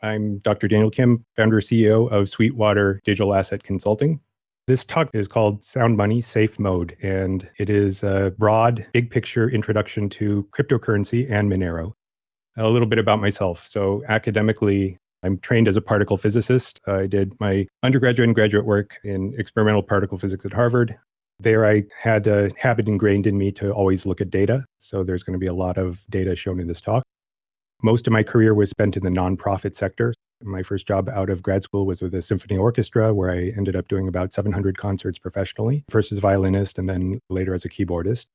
I'm Dr. Daniel Kim, founder CEO of Sweetwater Digital Asset Consulting. This talk is called Sound Money Safe Mode, and it is a broad, big picture introduction to cryptocurrency and Monero. A little bit about myself. So, academically, I'm trained as a particle physicist. I did my undergraduate and graduate work in experimental particle physics at Harvard. There, I had a habit ingrained in me to always look at data. So, there's going to be a lot of data shown in this talk. Most of my career was spent in the nonprofit sector. My first job out of grad school was with a symphony orchestra, where I ended up doing about 700 concerts professionally, first as violinist and then later as a keyboardist.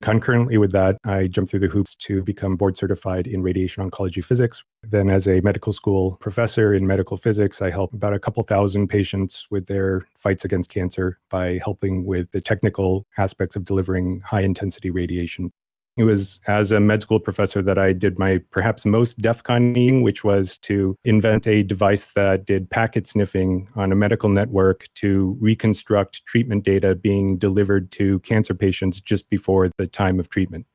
Concurrently with that, I jumped through the hoops to become board certified in radiation oncology physics. Then, as a medical school professor in medical physics, I help about a couple thousand patients with their fights against cancer by helping with the technical aspects of delivering high intensity radiation it was as a med school professor that I did my perhaps most DEF CON which was to invent a device that did packet sniffing on a medical network to reconstruct treatment data being delivered to cancer patients just before the time of treatment.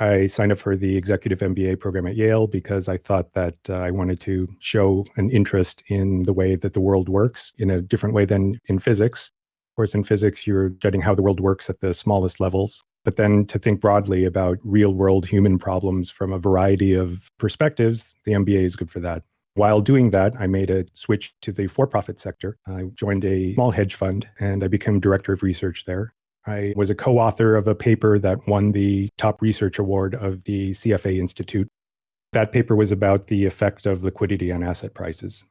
I signed up for the executive MBA program at Yale because I thought that uh, I wanted to show an interest in the way that the world works in a different way than in physics. Of course, in physics, you're studying how the world works at the smallest levels but then to think broadly about real world human problems from a variety of perspectives, the MBA is good for that. While doing that, I made a switch to the for profit sector. I joined a small hedge fund and I became director of research there. I was a co author of a paper that won the top research award of the CFA Institute. That paper was about the effect of liquidity on asset prices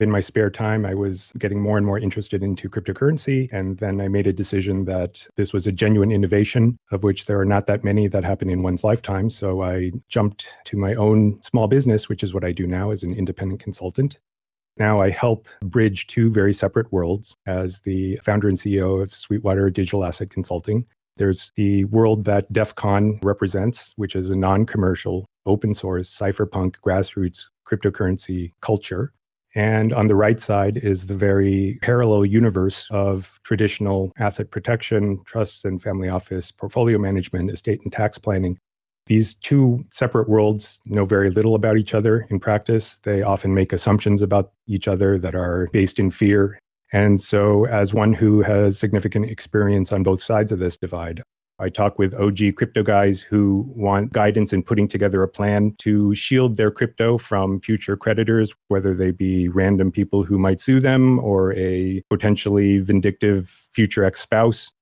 in my spare time, I was getting more and more interested into cryptocurrency. And then I made a decision that this was a genuine innovation, of which there are not that many that happen in one's lifetime. So I jumped to my own small business, which is what I do now as an independent consultant. Now I help bridge two very separate worlds as the founder and CEO of Sweetwater Digital Asset Consulting. There's the world that DEF CON represents, which is a non commercial, open source, cypherpunk, grassroots cryptocurrency culture and on the right side is the very parallel universe of traditional asset protection, trusts and family office, portfolio management, estate and tax planning. These two separate worlds know very little about each other in practice. They often make assumptions about each other that are based in fear. And so, as one who has significant experience on both sides of this divide, I talk with OG crypto guys who want guidance in putting together a plan to shield their crypto from future creditors, whether they be random people who might sue them or a potentially vindictive future ex spouse.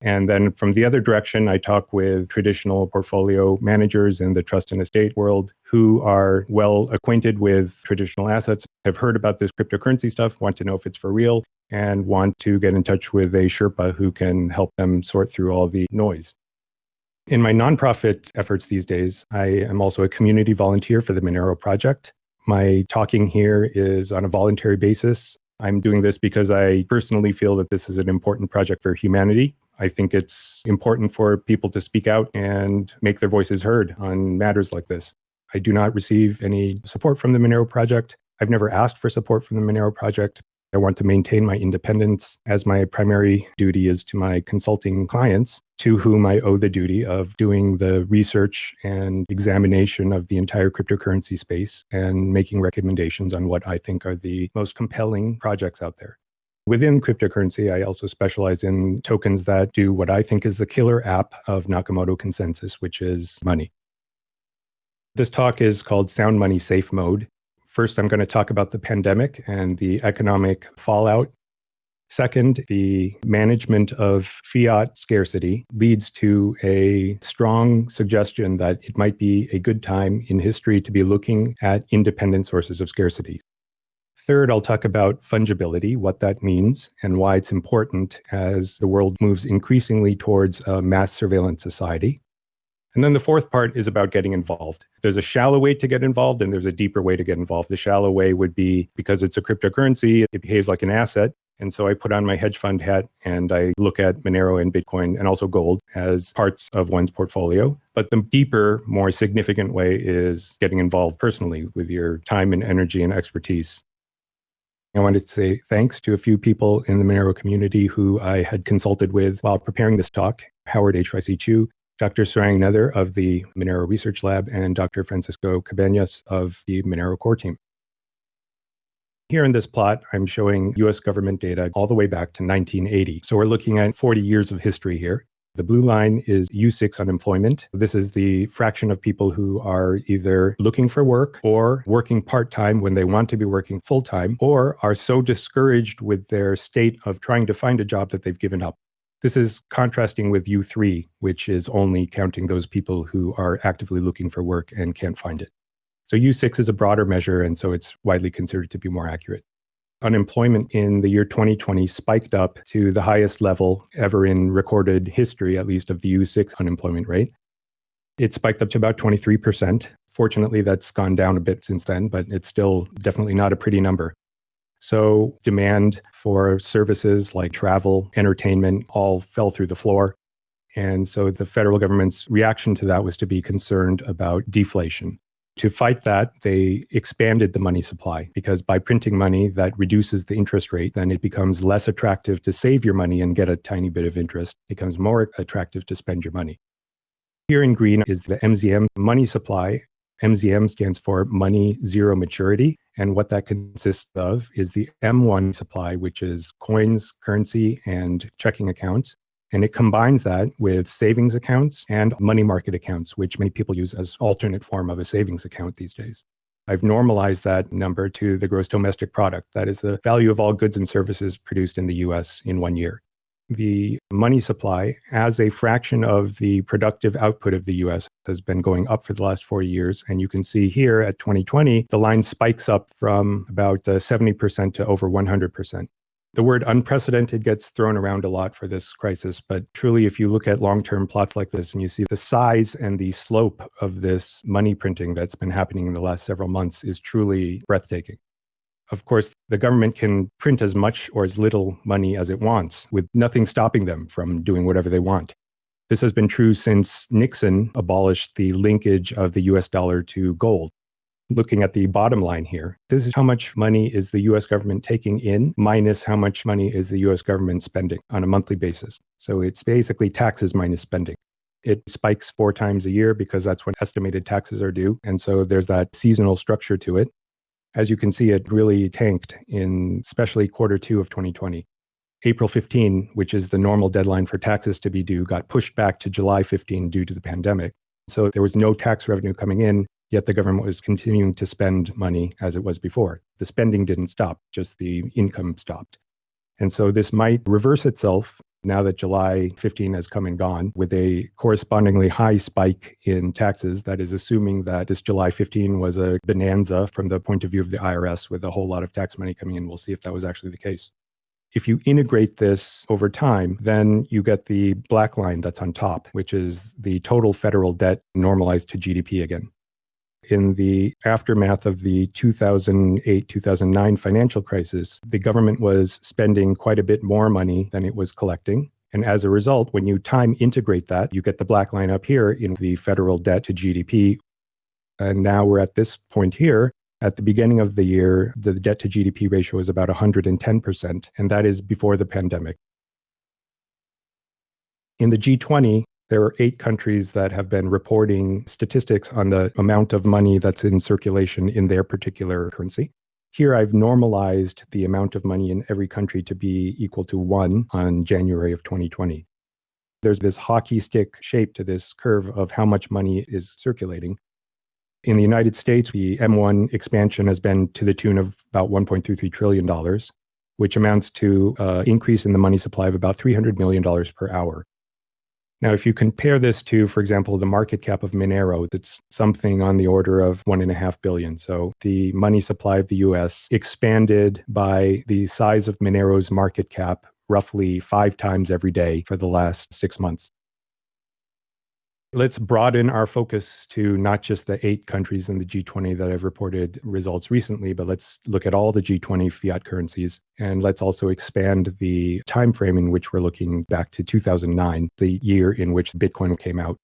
And then from the other direction, I talk with traditional portfolio managers in the trust and estate world who are well acquainted with traditional assets, have heard about this cryptocurrency stuff, want to know if it's for real, and want to get in touch with a Sherpa who can help them sort through all the noise. In my nonprofit efforts these days, I am also a community volunteer for the Monero Project. My talking here is on a voluntary basis. I'm doing this because I personally feel that this is an important project for humanity. I think it's important for people to speak out and make their voices heard on matters like this. I do not receive any support from the Monero Project. I've never asked for support from the Monero Project, I want to maintain my independence as my primary duty is to my consulting clients, to whom I owe the duty of doing the research and examination of the entire cryptocurrency space and making recommendations on what I think are the most compelling projects out there. Within cryptocurrency, I also specialize in tokens that do what I think is the killer app of Nakamoto consensus, which is money. This talk is called Sound Money Safe Mode. First, I'm going to talk about the pandemic and the economic fallout. Second, the management of fiat scarcity leads to a strong suggestion that it might be a good time in history to be looking at independent sources of scarcity. Third, I'll talk about fungibility, what that means, and why it's important as the world moves increasingly towards a mass surveillance society. And then the fourth part is about getting involved. There's a shallow way to get involved and there's a deeper way to get involved. The shallow way would be because it's a cryptocurrency, it behaves like an asset. And so I put on my hedge fund hat and I look at Monero and Bitcoin and also gold as parts of one's portfolio. But the deeper, more significant way is getting involved personally with your time and energy and expertise. I wanted to say thanks to a few people in the Monero community who I had consulted with while preparing this talk Howard H.Y.C. Chu, Dr. Sarang Noether of the Monero Research Lab, and Dr. Francisco Cabanas of the Monero core team. Here in this plot, I'm showing US government data all the way back to 1980. So we're looking at 40 years of history here. The blue line is U6 unemployment. This is the fraction of people who are either looking for work or working part time when they want to be working full time, or are so discouraged with their state of trying to find a job that they've given up. This is contrasting with U3, which is only counting those people who are actively looking for work and can't find it. So U6 is a broader measure, and so it's widely considered to be more accurate. Unemployment in the year 2020 spiked up to the highest level ever in recorded history, at least of the U6 unemployment rate. It spiked up to about 23%. Fortunately, that's gone down a bit since then, but it's still definitely not a pretty number. So, demand for services like travel, entertainment all fell through the floor. And so, the federal government's reaction to that was to be concerned about deflation. To fight that, they expanded the money supply because by printing money that reduces the interest rate, then it becomes less attractive to save your money and get a tiny bit of interest. It becomes more attractive to spend your money. Here in green is the MZM money supply. MZM stands for money zero maturity. And what that consists of is the M1 supply, which is coins, currency, and checking accounts. And it combines that with savings accounts and money market accounts, which many people use as alternate form of a savings account these days. I've normalized that number to the gross domestic product. That is the value of all goods and services produced in the US in one year. The money supply, as a fraction of the productive output of the US, has been going up for the last four years. And you can see here at 2020, the line spikes up from about 70% uh, to over 100%. The word unprecedented gets thrown around a lot for this crisis, but truly, if you look at long term plots like this and you see the size and the slope of this money printing that's been happening in the last several months, is truly breathtaking. Of course, the government can print as much or as little money as it wants, with nothing stopping them from doing whatever they want. This has been true since Nixon abolished the linkage of the US dollar to gold looking at the bottom line here, this is how much money is the US government taking in minus how much money is the US government spending on a monthly basis. So it's basically taxes minus spending. It spikes four times a year because that's when estimated taxes are due. And so there's that seasonal structure to it. As you can see, it really tanked in especially quarter two of 2020. April 15, which is the normal deadline for taxes to be due, got pushed back to July 15 due to the pandemic. So there was no tax revenue coming in. Yet the government was continuing to spend money as it was before. The spending didn't stop, just the income stopped. And so this might reverse itself now that July 15 has come and gone with a correspondingly high spike in taxes. That is assuming that this July 15 was a bonanza from the point of view of the IRS with a whole lot of tax money coming in. We'll see if that was actually the case. If you integrate this over time, then you get the black line that's on top, which is the total federal debt normalized to GDP again in the aftermath of the 2008 2009 financial crisis, the government was spending quite a bit more money than it was collecting. And as a result, when you time integrate that, you get the black line up here in the federal debt to GDP. And now we're at this point here. At the beginning of the year, the debt to GDP ratio is about 110%, and that is before the pandemic. In the G20, there are eight countries that have been reporting statistics on the amount of money that's in circulation in their particular currency. Here, I've normalized the amount of money in every country to be equal to one on January of 2020. There's this hockey stick shape to this curve of how much money is circulating. In the United States, the M1 expansion has been to the tune of about $1.33 trillion, which amounts to an uh, increase in the money supply of about $300 million per hour. Now, if you compare this to, for example, the market cap of Monero, that's something on the order of one and a half billion. So the money supply of the US expanded by the size of Monero's market cap roughly five times every day for the last six months. Let's broaden our focus to not just the eight countries in the G20 that have reported results recently, but let's look at all the G20 fiat currencies. And let's also expand the time frame in which we're looking back to 2009, the year in which Bitcoin came out.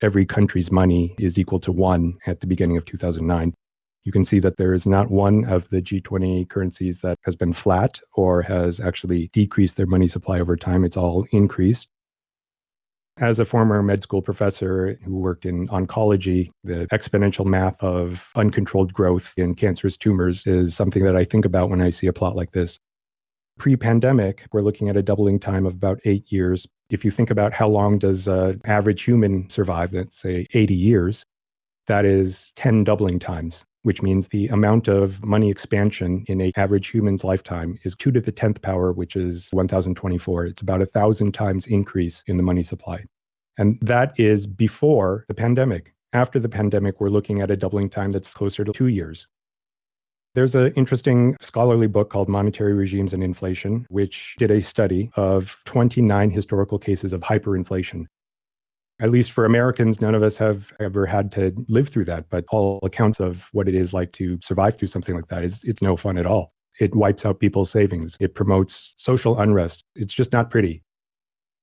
Every country's money is equal to one at the beginning of 2009. You can see that there is not one of the G20 currencies that has been flat or has actually decreased their money supply over time. It's all increased. As a former med school professor who worked in oncology, the exponential math of uncontrolled growth in cancerous tumors is something that I think about when I see a plot like this. Pre pandemic, we're looking at a doubling time of about eight years. If you think about how long does an average human survive, let's say 80 years, that is 10 doubling times, which means the amount of money expansion in an average human's lifetime is 2 to the 10th power, which is 1024. It's about a thousand times increase in the money supply. And that is before the pandemic. After the pandemic, we're looking at a doubling time that's closer to two years. There's an interesting scholarly book called Monetary Regimes and Inflation, which did a study of 29 historical cases of hyperinflation. At least for Americans, none of us have ever had to live through that, but all accounts of what it is like to survive through something like that is it's no fun at all. It wipes out people's savings. It promotes social unrest. It's just not pretty.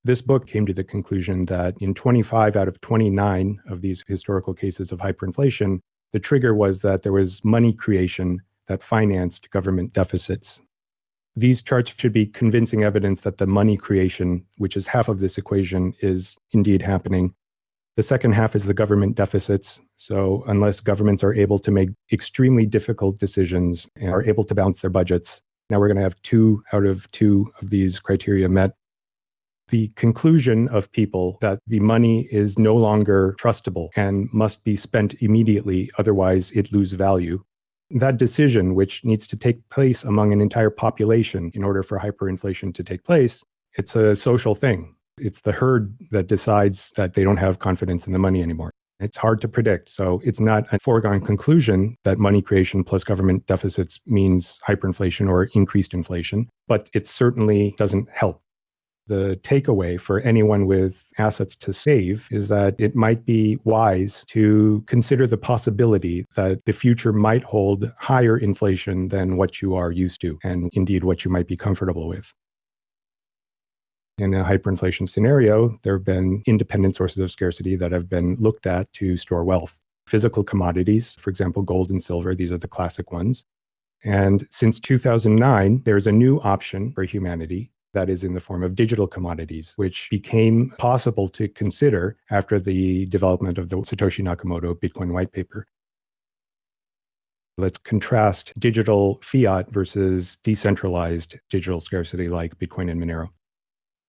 This book came to the conclusion that in 25 out of 29 of these historical cases of hyperinflation, the trigger was that there was money creation that financed government deficits. These charts should be convincing evidence that the money creation, which is half of this equation, is indeed happening. The second half is the government deficits. So, unless governments are able to make extremely difficult decisions and are able to balance their budgets, now we're going to have two out of two of these criteria met. The conclusion of people that the money is no longer trustable and must be spent immediately, otherwise, it lose value, that decision, which needs to take place among an entire population in order for hyperinflation to take place, it's a social thing. It's the herd that decides that they don't have confidence in the money anymore. It's hard to predict. So it's not a foregone conclusion that money creation plus government deficits means hyperinflation or increased inflation, but it certainly doesn't help the takeaway for anyone with assets to save is that it might be wise to consider the possibility that the future might hold higher inflation than what you are used to, and indeed what you might be comfortable with. In a hyperinflation scenario, there have been independent sources of scarcity that have been looked at to store wealth. Physical commodities, for example, gold and silver, these are the classic ones. And since 2009, there's a new option for humanity that is in the form of digital commodities, which became possible to consider after the development of the Satoshi Nakamoto Bitcoin white paper. Let's contrast digital fiat versus decentralized digital scarcity like Bitcoin and Monero.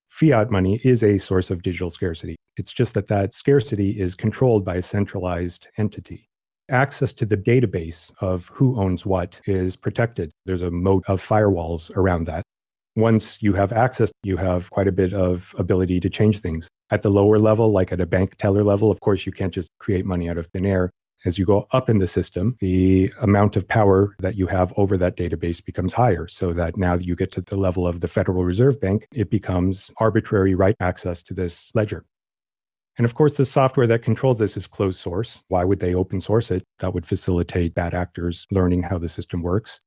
Fiat money is a source of digital scarcity. It's just that that scarcity is controlled by a centralized entity. Access to the database of who owns what is protected. There's a moat of firewalls around that once you have access, you have quite a bit of ability to change things. At the lower level, like at a bank teller level, of course, you can't just create money out of thin air. As you go up in the system, the amount of power that you have over that database becomes higher. So that now you get to the level of the Federal Reserve Bank, it becomes arbitrary right access to this ledger. And of course, the software that controls this is closed source. Why would they open source it? That would facilitate bad actors learning how the system works.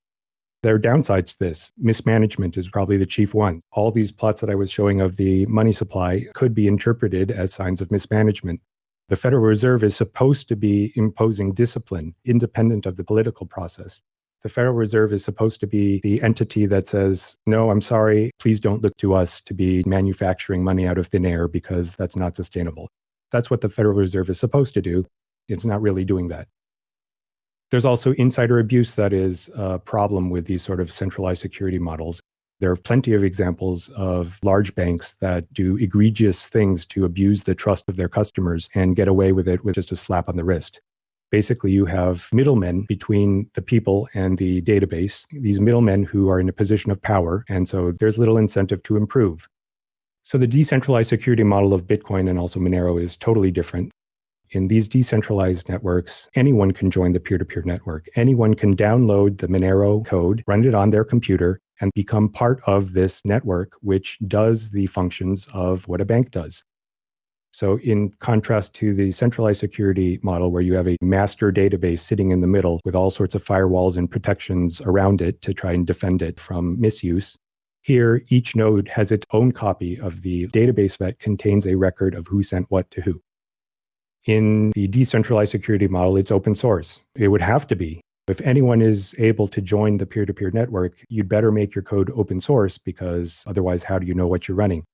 There are downsides to this. Mismanagement is probably the chief one. All these plots that I was showing of the money supply could be interpreted as signs of mismanagement. The Federal Reserve is supposed to be imposing discipline independent of the political process. The Federal Reserve is supposed to be the entity that says, no, I'm sorry, please don't look to us to be manufacturing money out of thin air because that's not sustainable. That's what the Federal Reserve is supposed to do. It's not really doing that. There's also insider abuse that is a problem with these sort of centralized security models. There are plenty of examples of large banks that do egregious things to abuse the trust of their customers and get away with it with just a slap on the wrist. Basically, you have middlemen between the people and the database, these middlemen who are in a position of power. And so there's little incentive to improve. So the decentralized security model of Bitcoin and also Monero is totally different. In these decentralized networks, anyone can join the peer to peer network. Anyone can download the Monero code, run it on their computer, and become part of this network, which does the functions of what a bank does. So, in contrast to the centralized security model, where you have a master database sitting in the middle with all sorts of firewalls and protections around it to try and defend it from misuse, here each node has its own copy of the database that contains a record of who sent what to who. In the decentralized security model, it's open source. It would have to be. If anyone is able to join the peer to peer network, you'd better make your code open source because otherwise, how do you know what you're running?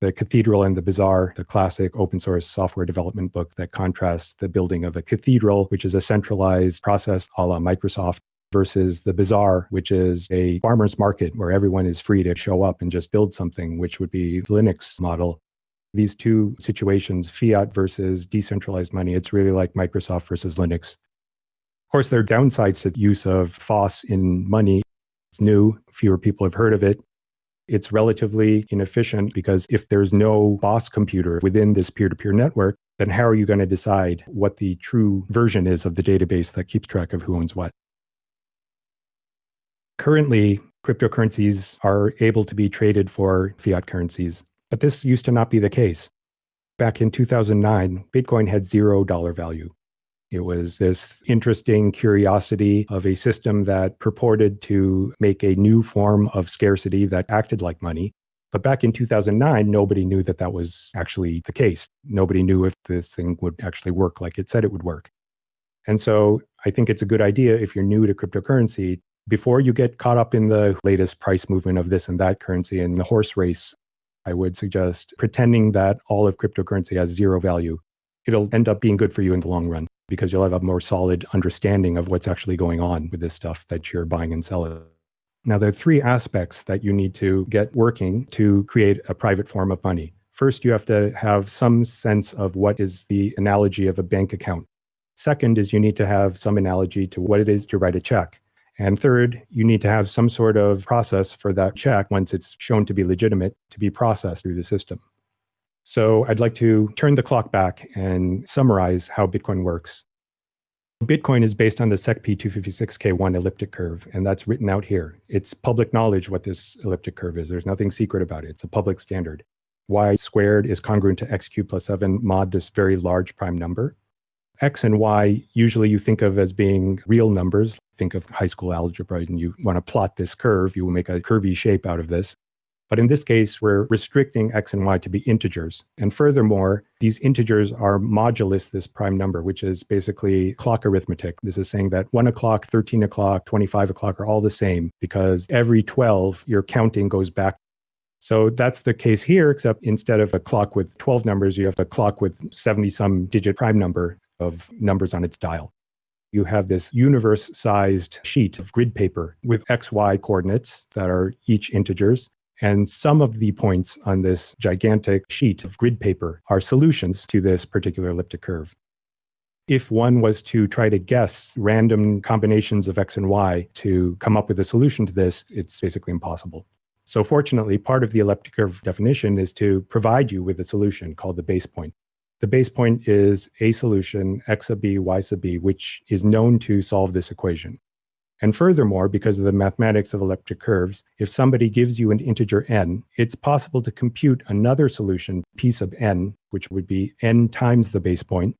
The Cathedral and the Bazaar, the classic open source software development book that contrasts the building of a cathedral, which is a centralized process a la Microsoft, versus the bazaar, which is a farmer's market where everyone is free to show up and just build something, which would be Linux model. These two situations, fiat versus decentralized money, it's really like Microsoft versus Linux. Of course, there are downsides to use of FOSS in money. It's new, fewer people have heard of it. It's relatively inefficient because if there's no boss computer within this peer to peer network, then how are you going to decide what the true version is of the database that keeps track of who owns what? Currently, cryptocurrencies are able to be traded for fiat currencies, but this used to not be the case. Back in 2009, Bitcoin had zero dollar value. It was this interesting curiosity of a system that purported to make a new form of scarcity that acted like money. But back in 2009, nobody knew that that was actually the case. Nobody knew if this thing would actually work like it said it would work. And so I think it's a good idea if you're new to cryptocurrency before you get caught up in the latest price movement of this and that currency and the horse race, I would suggest pretending that all of cryptocurrency has zero value. It'll end up being good for you in the long run because you'll have a more solid understanding of what's actually going on with this stuff that you're buying and selling. Now, there are three aspects that you need to get working to create a private form of money. First, you have to have some sense of what is the analogy of a bank account. Second is you need to have some analogy to what it is to write a check. And third, you need to have some sort of process for that check once it's shown to be legitimate to be processed through the system. So I'd like to turn the clock back and summarize how Bitcoin works. Bitcoin is based on the SecP256K1 elliptic curve, and that's written out here. It's public knowledge what this elliptic curve is. There's nothing secret about it. It's a public standard. Y squared is congruent to x cubed plus 7 mod this very large prime number. X and Y usually you think of as being real numbers. Think of high school algebra and you want to plot this curve, you will make a curvy shape out of this. But in this case, we're restricting X and Y to be integers. And furthermore, these integers are modulus this prime number, which is basically clock arithmetic. This is saying that 1 o'clock, 13 o'clock, 25 o'clock are all the same because every 12, your counting goes back so that's the case here, except instead of a clock with 12 numbers, you have a clock with 70 some digit prime number of numbers on its dial. You have this universe sized sheet of grid paper with XY coordinates that are each integers. And some of the points on this gigantic sheet of grid paper are solutions to this particular elliptic curve. If one was to try to guess random combinations of X and Y to come up with a solution to this, it's basically impossible. So fortunately, part of the elliptic curve definition is to provide you with a solution called the base point. The base point is a solution, x sub b, y sub b, which is known to solve this equation. And furthermore, because of the mathematics of elliptic curves, if somebody gives you an integer n, it's possible to compute another solution, p sub n, which would be n times the base point.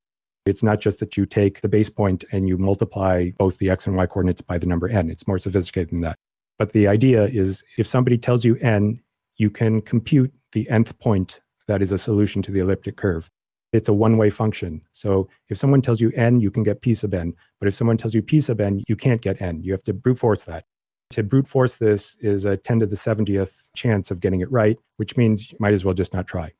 It's not just that you take the base point and you multiply both the x and y coordinates by the number n. It's more sophisticated than that. But the idea is if somebody tells you n, you can compute the nth point that is a solution to the elliptic curve it's a one-way function. So if someone tells you n, you can get p sub n. But if someone tells you p sub n, you can't get n. You have to brute force that. To brute force this is a 10 to the 70th chance of getting it right, which means you might as well just not try.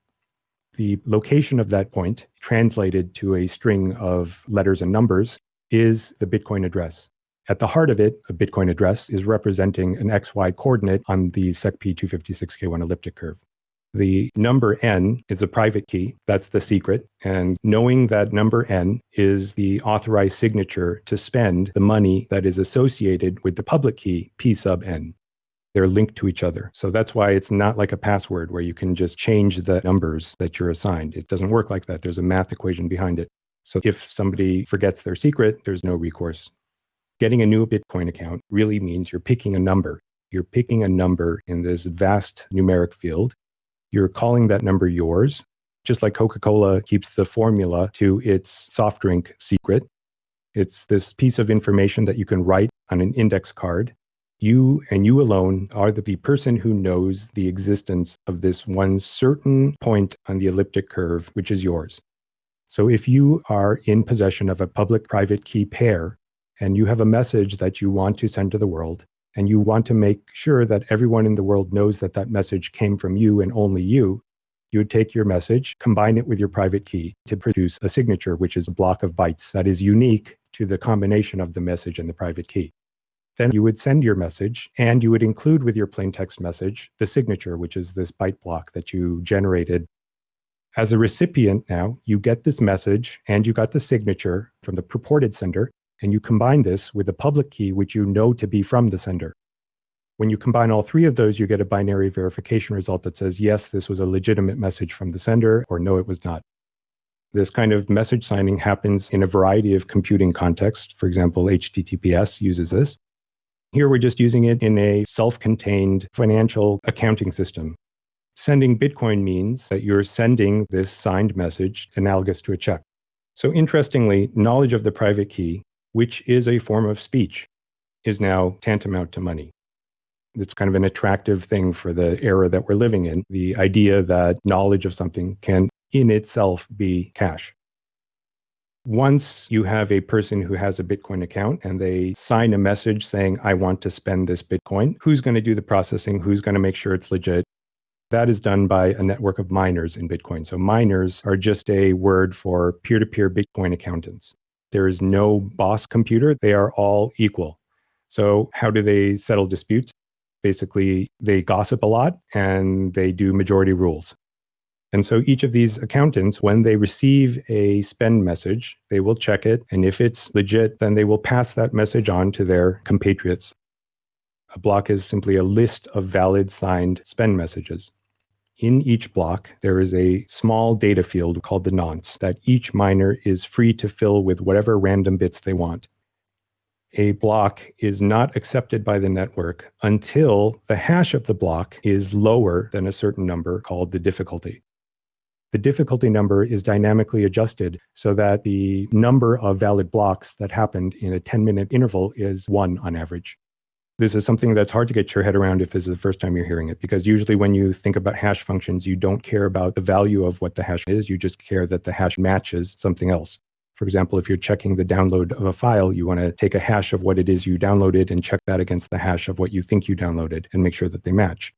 The location of that point, translated to a string of letters and numbers, is the Bitcoin address. At the heart of it, a Bitcoin address is representing an XY coordinate on the SecP256K1 elliptic curve. The number n is a private key. That's the secret. And knowing that number n is the authorized signature to spend the money that is associated with the public key, p sub n. They're linked to each other. So that's why it's not like a password where you can just change the numbers that you're assigned. It doesn't work like that. There's a math equation behind it. So if somebody forgets their secret, there's no recourse. Getting a new Bitcoin account really means you're picking a number. You're picking a number in this vast numeric field you're calling that number yours, just like Coca Cola keeps the formula to its soft drink secret. It's this piece of information that you can write on an index card. You and you alone are the person who knows the existence of this one certain point on the elliptic curve, which is yours. So if you are in possession of a public private key pair and you have a message that you want to send to the world, and you want to make sure that everyone in the world knows that that message came from you and only you, you would take your message, combine it with your private key to produce a signature, which is a block of bytes that is unique to the combination of the message and the private key. Then you would send your message and you would include with your plain text message the signature, which is this byte block that you generated. As a recipient now, you get this message and you got the signature from the purported sender, and you combine this with the public key, which you know to be from the sender. When you combine all three of those, you get a binary verification result that says, yes, this was a legitimate message from the sender, or no, it was not. This kind of message signing happens in a variety of computing contexts. For example, HTTPS uses this. Here we're just using it in a self-contained financial accounting system. Sending Bitcoin means that you're sending this signed message analogous to a check. So interestingly, knowledge of the private key, which is a form of speech, is now tantamount to money. It's kind of an attractive thing for the era that we're living in. The idea that knowledge of something can in itself be cash. Once you have a person who has a Bitcoin account and they sign a message saying, I want to spend this Bitcoin, who's going to do the processing? Who's going to make sure it's legit? That is done by a network of miners in Bitcoin. So miners are just a word for peer-to-peer Bitcoin accountants. There is no boss computer. They are all equal. So how do they settle disputes? Basically, they gossip a lot and they do majority rules. And so each of these accountants, when they receive a spend message, they will check it. And if it's legit, then they will pass that message on to their compatriots. A block is simply a list of valid signed spend messages. In each block, there is a small data field called the nonce that each miner is free to fill with whatever random bits they want. A block is not accepted by the network until the hash of the block is lower than a certain number called the difficulty. The difficulty number is dynamically adjusted so that the number of valid blocks that happened in a 10 minute interval is one on average. This is something that's hard to get your head around if this is the first time you're hearing it, because usually when you think about hash functions, you don't care about the value of what the hash is, you just care that the hash matches something else. For example, if you're checking the download of a file, you want to take a hash of what it is you downloaded and check that against the hash of what you think you downloaded and make sure that they match.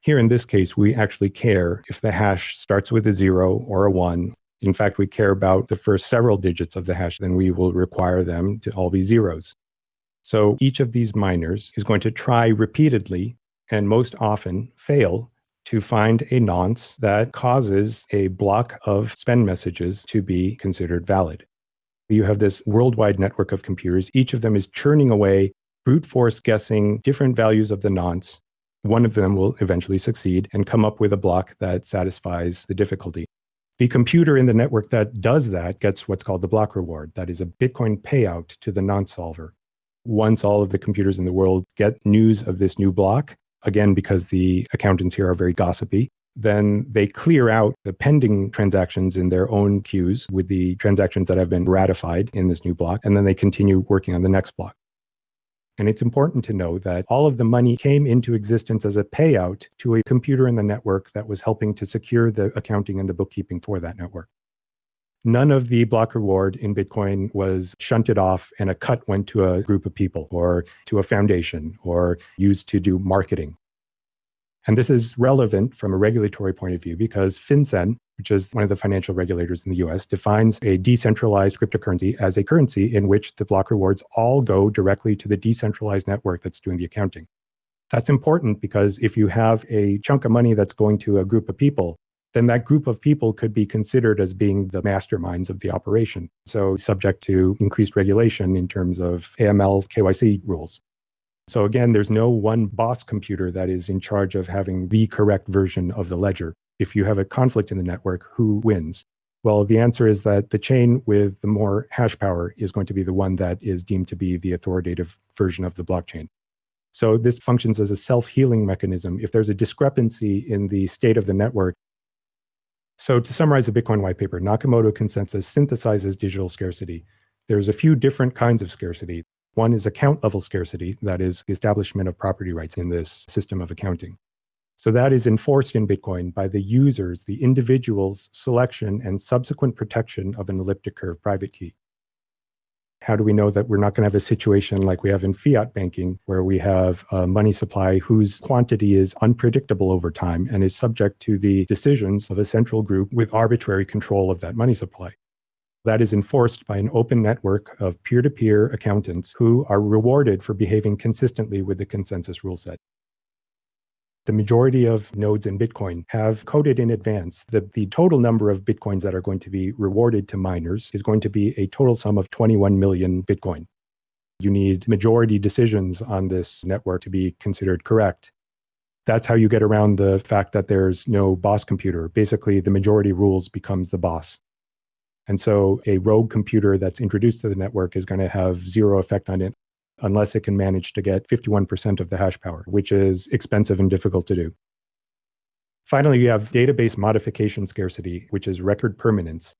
Here in this case, we actually care if the hash starts with a zero or a one. In fact, we care about the first several digits of the hash, then we will require them to all be zeros. So each of these miners is going to try repeatedly and most often fail to find a nonce that causes a block of spend messages to be considered valid. You have this worldwide network of computers. Each of them is churning away, brute force guessing different values of the nonce one of them will eventually succeed and come up with a block that satisfies the difficulty. The computer in the network that does that gets what's called the block reward. That is a Bitcoin payout to the nonce solver. Once all of the computers in the world get news of this new block, again, because the accountants here are very gossipy, then they clear out the pending transactions in their own queues with the transactions that have been ratified in this new block, and then they continue working on the next block. And it's important to know that all of the money came into existence as a payout to a computer in the network that was helping to secure the accounting and the bookkeeping for that network. None of the block reward in Bitcoin was shunted off and a cut went to a group of people or to a foundation or used to do marketing. And this is relevant from a regulatory point of view because FinCEN, which is one of the financial regulators in the US, defines a decentralized cryptocurrency as a currency in which the block rewards all go directly to the decentralized network that's doing the accounting. That's important because if you have a chunk of money that's going to a group of people, then that group of people could be considered as being the masterminds of the operation. So subject to increased regulation in terms of AML KYC rules. So again, there's no one boss computer that is in charge of having the correct version of the ledger if you have a conflict in the network, who wins? Well, the answer is that the chain with the more hash power is going to be the one that is deemed to be the authoritative version of the blockchain. So this functions as a self-healing mechanism. If there's a discrepancy in the state of the network, so to summarize the Bitcoin white paper, Nakamoto consensus synthesizes digital scarcity. There's a few different kinds of scarcity. One is account level scarcity, that is the establishment of property rights in this system of accounting. So that is enforced in Bitcoin by the users, the individual's selection and subsequent protection of an elliptic curve private key. How do we know that we're not going to have a situation like we have in fiat banking, where we have a money supply whose quantity is unpredictable over time and is subject to the decisions of a central group with arbitrary control of that money supply? That is enforced by an open network of peer to peer accountants who are rewarded for behaving consistently with the consensus rule set. The majority of nodes in Bitcoin have coded in advance that the total number of Bitcoins that are going to be rewarded to miners is going to be a total sum of 21 million Bitcoin. You need majority decisions on this network to be considered correct. That's how you get around the fact that there's no boss computer. Basically, the majority rules becomes the boss. And so a rogue computer that's introduced to the network is going to have zero effect on it unless it can manage to get 51% of the hash power, which is expensive and difficult to do. Finally, you have database modification scarcity, which is record permanence.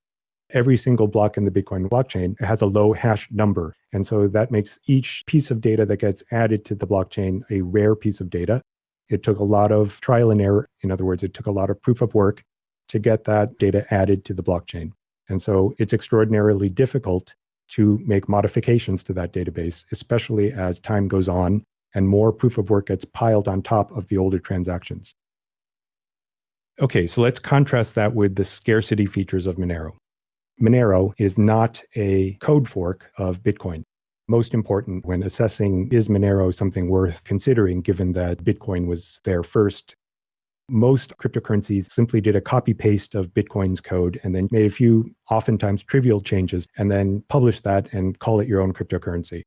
Every single block in the Bitcoin blockchain has a low hash number. And so that makes each piece of data that gets added to the blockchain a rare piece of data. It took a lot of trial and error. In other words, it took a lot of proof of work to get that data added to the blockchain. And so it's extraordinarily difficult to make modifications to that database, especially as time goes on and more proof of work gets piled on top of the older transactions. Okay, so let's contrast that with the scarcity features of Monero. Monero is not a code fork of Bitcoin. Most important when assessing is Monero something worth considering, given that Bitcoin was there first most cryptocurrencies simply did a copy paste of Bitcoin's code and then made a few oftentimes trivial changes and then published that and call it your own cryptocurrency.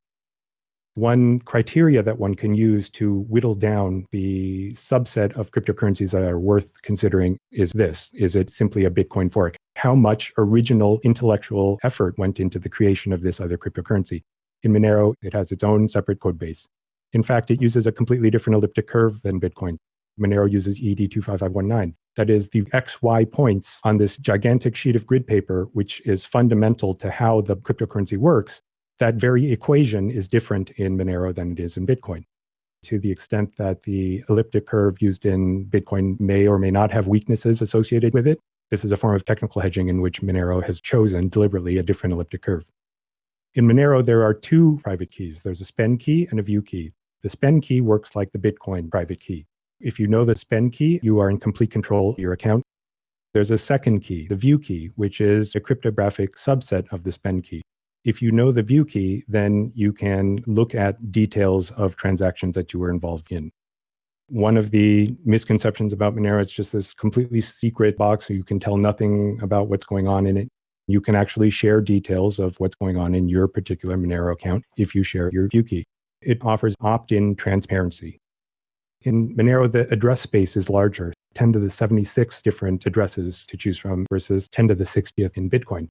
One criteria that one can use to whittle down the subset of cryptocurrencies that are worth considering is this Is it simply a Bitcoin fork? How much original intellectual effort went into the creation of this other cryptocurrency? In Monero, it has its own separate code base. In fact, it uses a completely different elliptic curve than Bitcoin. Monero uses ED25519. That is the XY points on this gigantic sheet of grid paper, which is fundamental to how the cryptocurrency works. That very equation is different in Monero than it is in Bitcoin. To the extent that the elliptic curve used in Bitcoin may or may not have weaknesses associated with it, this is a form of technical hedging in which Monero has chosen deliberately a different elliptic curve. In Monero, there are two private keys. There's a spend key and a view key. The spend key works like the Bitcoin private key. If you know the spend key, you are in complete control of your account. There's a second key, the view key, which is a cryptographic subset of the spend key. If you know the view key, then you can look at details of transactions that you were involved in. One of the misconceptions about Monero is just this completely secret box, so you can tell nothing about what's going on in it. You can actually share details of what's going on in your particular Monero account if you share your view key. It offers opt in transparency. In Monero, the address space is larger, 10 to the 76 different addresses to choose from versus 10 to the 60th in Bitcoin.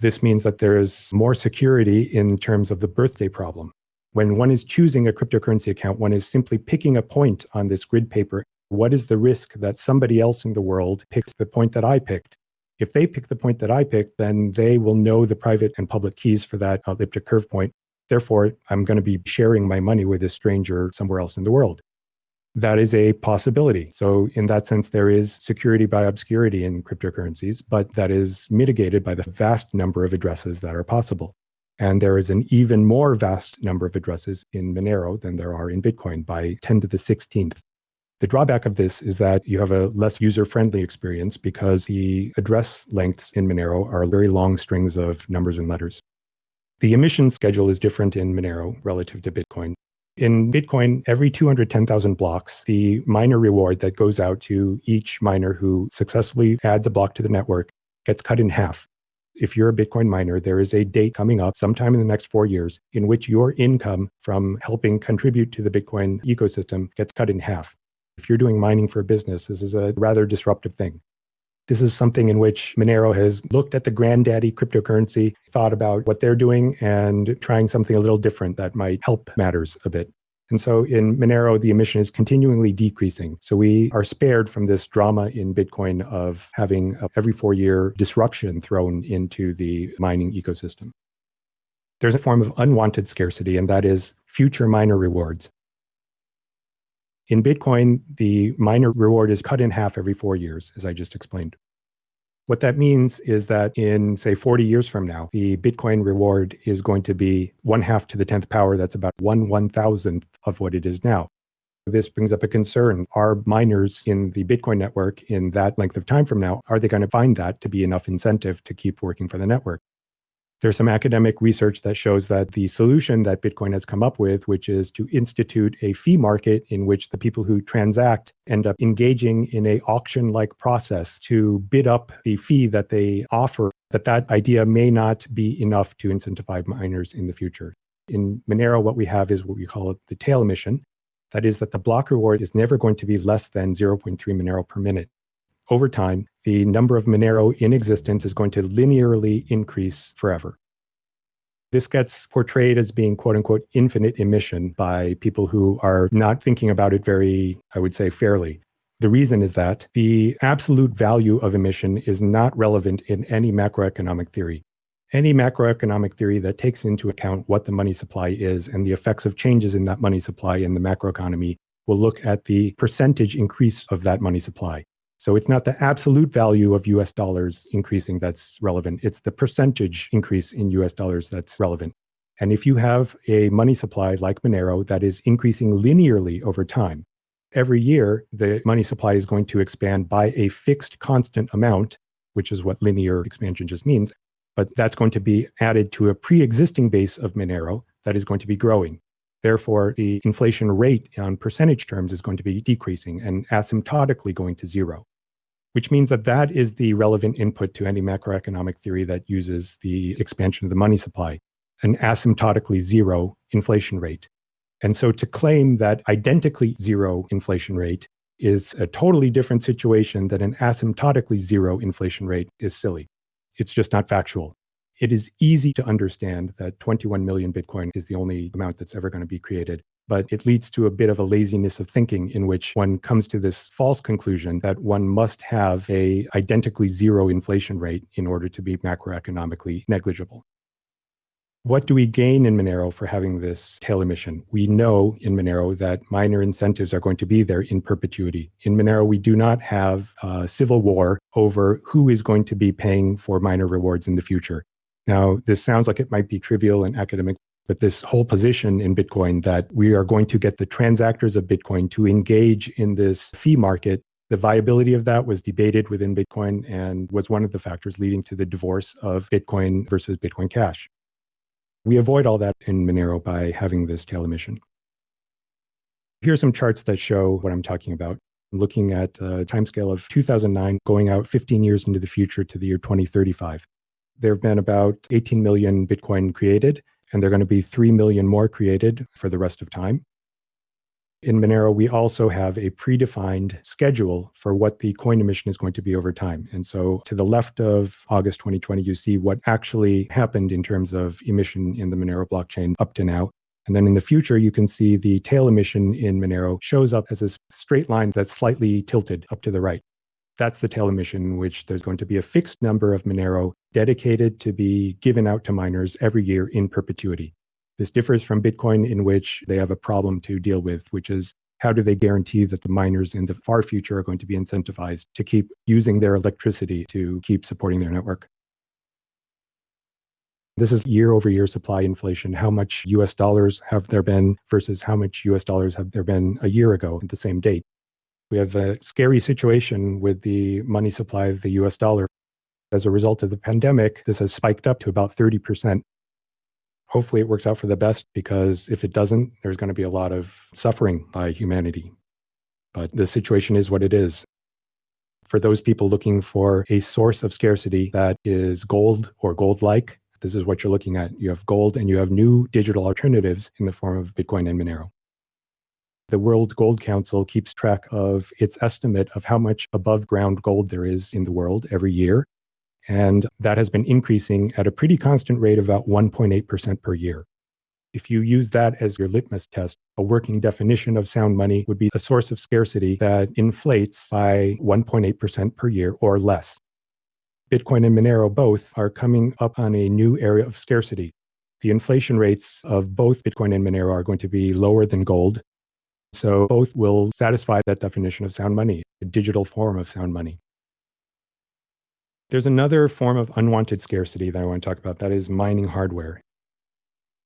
This means that there is more security in terms of the birthday problem. When one is choosing a cryptocurrency account, one is simply picking a point on this grid paper. What is the risk that somebody else in the world picks the point that I picked? If they pick the point that I picked, then they will know the private and public keys for that elliptic curve point. Therefore, I'm going to be sharing my money with a stranger somewhere else in the world that is a possibility. So, in that sense, there is security by obscurity in cryptocurrencies, but that is mitigated by the vast number of addresses that are possible. And there is an even more vast number of addresses in Monero than there are in Bitcoin by 10 to the 16th. The drawback of this is that you have a less user friendly experience because the address lengths in Monero are very long strings of numbers and letters. The emission schedule is different in Monero relative to Bitcoin. In Bitcoin, every 210,000 blocks, the miner reward that goes out to each miner who successfully adds a block to the network gets cut in half. If you're a Bitcoin miner, there is a date coming up sometime in the next four years in which your income from helping contribute to the Bitcoin ecosystem gets cut in half. If you're doing mining for a business, this is a rather disruptive thing. This is something in which Monero has looked at the granddaddy cryptocurrency, thought about what they're doing, and trying something a little different that might help matters a bit. And so in Monero, the emission is continually decreasing. So we are spared from this drama in Bitcoin of having every four year disruption thrown into the mining ecosystem. There's a form of unwanted scarcity, and that is future miner rewards. In Bitcoin, the miner reward is cut in half every four years, as I just explained. What that means is that in, say, 40 years from now, the Bitcoin reward is going to be one half to the 10th power. That's about one one thousandth of what it is now. This brings up a concern. Are miners in the Bitcoin network in that length of time from now, are they going to find that to be enough incentive to keep working for the network? There's some academic research that shows that the solution that Bitcoin has come up with, which is to institute a fee market in which the people who transact end up engaging in a auction-like process to bid up the fee that they offer, that that idea may not be enough to incentivize miners in the future. In Monero, what we have is what we call the tail emission. That is that the block reward is never going to be less than 0.3 Monero per minute. Over time, the number of Monero in existence is going to linearly increase forever. This gets portrayed as being quote unquote infinite emission by people who are not thinking about it very, I would say, fairly. The reason is that the absolute value of emission is not relevant in any macroeconomic theory. Any macroeconomic theory that takes into account what the money supply is and the effects of changes in that money supply in the macroeconomy will look at the percentage increase of that money supply. So it's not the absolute value of US dollars increasing that's relevant. It's the percentage increase in US dollars that's relevant. And if you have a money supply like Monero that is increasing linearly over time, every year the money supply is going to expand by a fixed constant amount, which is what linear expansion just means. But that's going to be added to a pre-existing base of Monero that is going to be growing. Therefore, the inflation rate on percentage terms is going to be decreasing and asymptotically going to zero which means that that is the relevant input to any macroeconomic theory that uses the expansion of the money supply, an asymptotically zero inflation rate. And so to claim that identically zero inflation rate is a totally different situation than an asymptotically zero inflation rate is silly. It's just not factual. It is easy to understand that 21 million Bitcoin is the only amount that's ever going to be created but it leads to a bit of a laziness of thinking in which one comes to this false conclusion that one must have a identically zero inflation rate in order to be macroeconomically negligible. What do we gain in Monero for having this tail emission? We know in Monero that miner incentives are going to be there in perpetuity. In Monero, we do not have a civil war over who is going to be paying for miner rewards in the future. Now, this sounds like it might be trivial and academic but this whole position in Bitcoin that we are going to get the transactors of Bitcoin to engage in this fee market, the viability of that was debated within Bitcoin and was one of the factors leading to the divorce of Bitcoin versus Bitcoin Cash. We avoid all that in Monero by having this tail emission. Here are some charts that show what I'm talking about. I'm looking at a timescale of 2009 going out 15 years into the future to the year 2035. There have been about 18 million Bitcoin created and there are going to be 3 million more created for the rest of time. In Monero, we also have a predefined schedule for what the coin emission is going to be over time. And so to the left of August 2020, you see what actually happened in terms of emission in the Monero blockchain up to now. And then in the future, you can see the tail emission in Monero shows up as a straight line that's slightly tilted up to the right. That's the tail emission in which there's going to be a fixed number of Monero dedicated to be given out to miners every year in perpetuity. This differs from Bitcoin in which they have a problem to deal with, which is how do they guarantee that the miners in the far future are going to be incentivized to keep using their electricity to keep supporting their network? This is year over year supply inflation. How much US dollars have there been versus how much US dollars have there been a year ago at the same date? We have a scary situation with the money supply of the US dollar. As a result of the pandemic, this has spiked up to about 30%. Hopefully, it works out for the best because if it doesn't, there's going to be a lot of suffering by humanity. But the situation is what it is. For those people looking for a source of scarcity that is gold or gold like, this is what you're looking at. You have gold and you have new digital alternatives in the form of Bitcoin and Monero. The World Gold Council keeps track of its estimate of how much above ground gold there is in the world every year. And that has been increasing at a pretty constant rate of about 1.8% per year. If you use that as your litmus test, a working definition of sound money would be a source of scarcity that inflates by 1.8% per year or less. Bitcoin and Monero both are coming up on a new area of scarcity. The inflation rates of both Bitcoin and Monero are going to be lower than gold, so both will satisfy that definition of sound money, a digital form of sound money. There's another form of unwanted scarcity that I want to talk about that is mining hardware.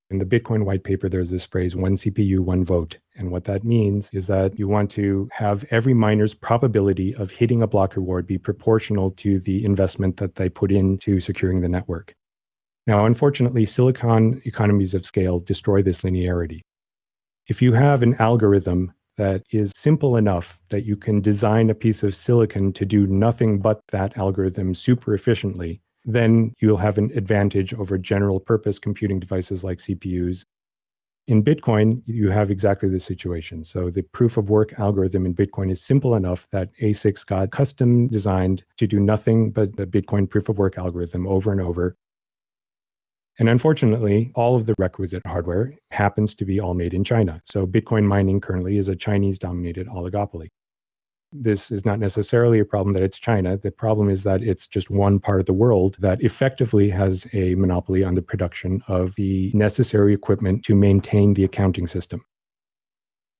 In the Bitcoin white paper, there's this phrase one CPU, one vote. And what that means is that you want to have every miner's probability of hitting a block reward be proportional to the investment that they put into securing the network. Now, unfortunately, silicon economies of scale destroy this linearity. If you have an algorithm that is simple enough that you can design a piece of silicon to do nothing but that algorithm super efficiently, then you'll have an advantage over general purpose computing devices like CPUs. In Bitcoin, you have exactly the situation. So the proof of work algorithm in Bitcoin is simple enough that ASICs got custom designed to do nothing but the Bitcoin proof of work algorithm over and over. And unfortunately, all of the requisite hardware happens to be all made in China. So Bitcoin mining currently is a Chinese dominated oligopoly. This is not necessarily a problem that it's China. The problem is that it's just one part of the world that effectively has a monopoly on the production of the necessary equipment to maintain the accounting system.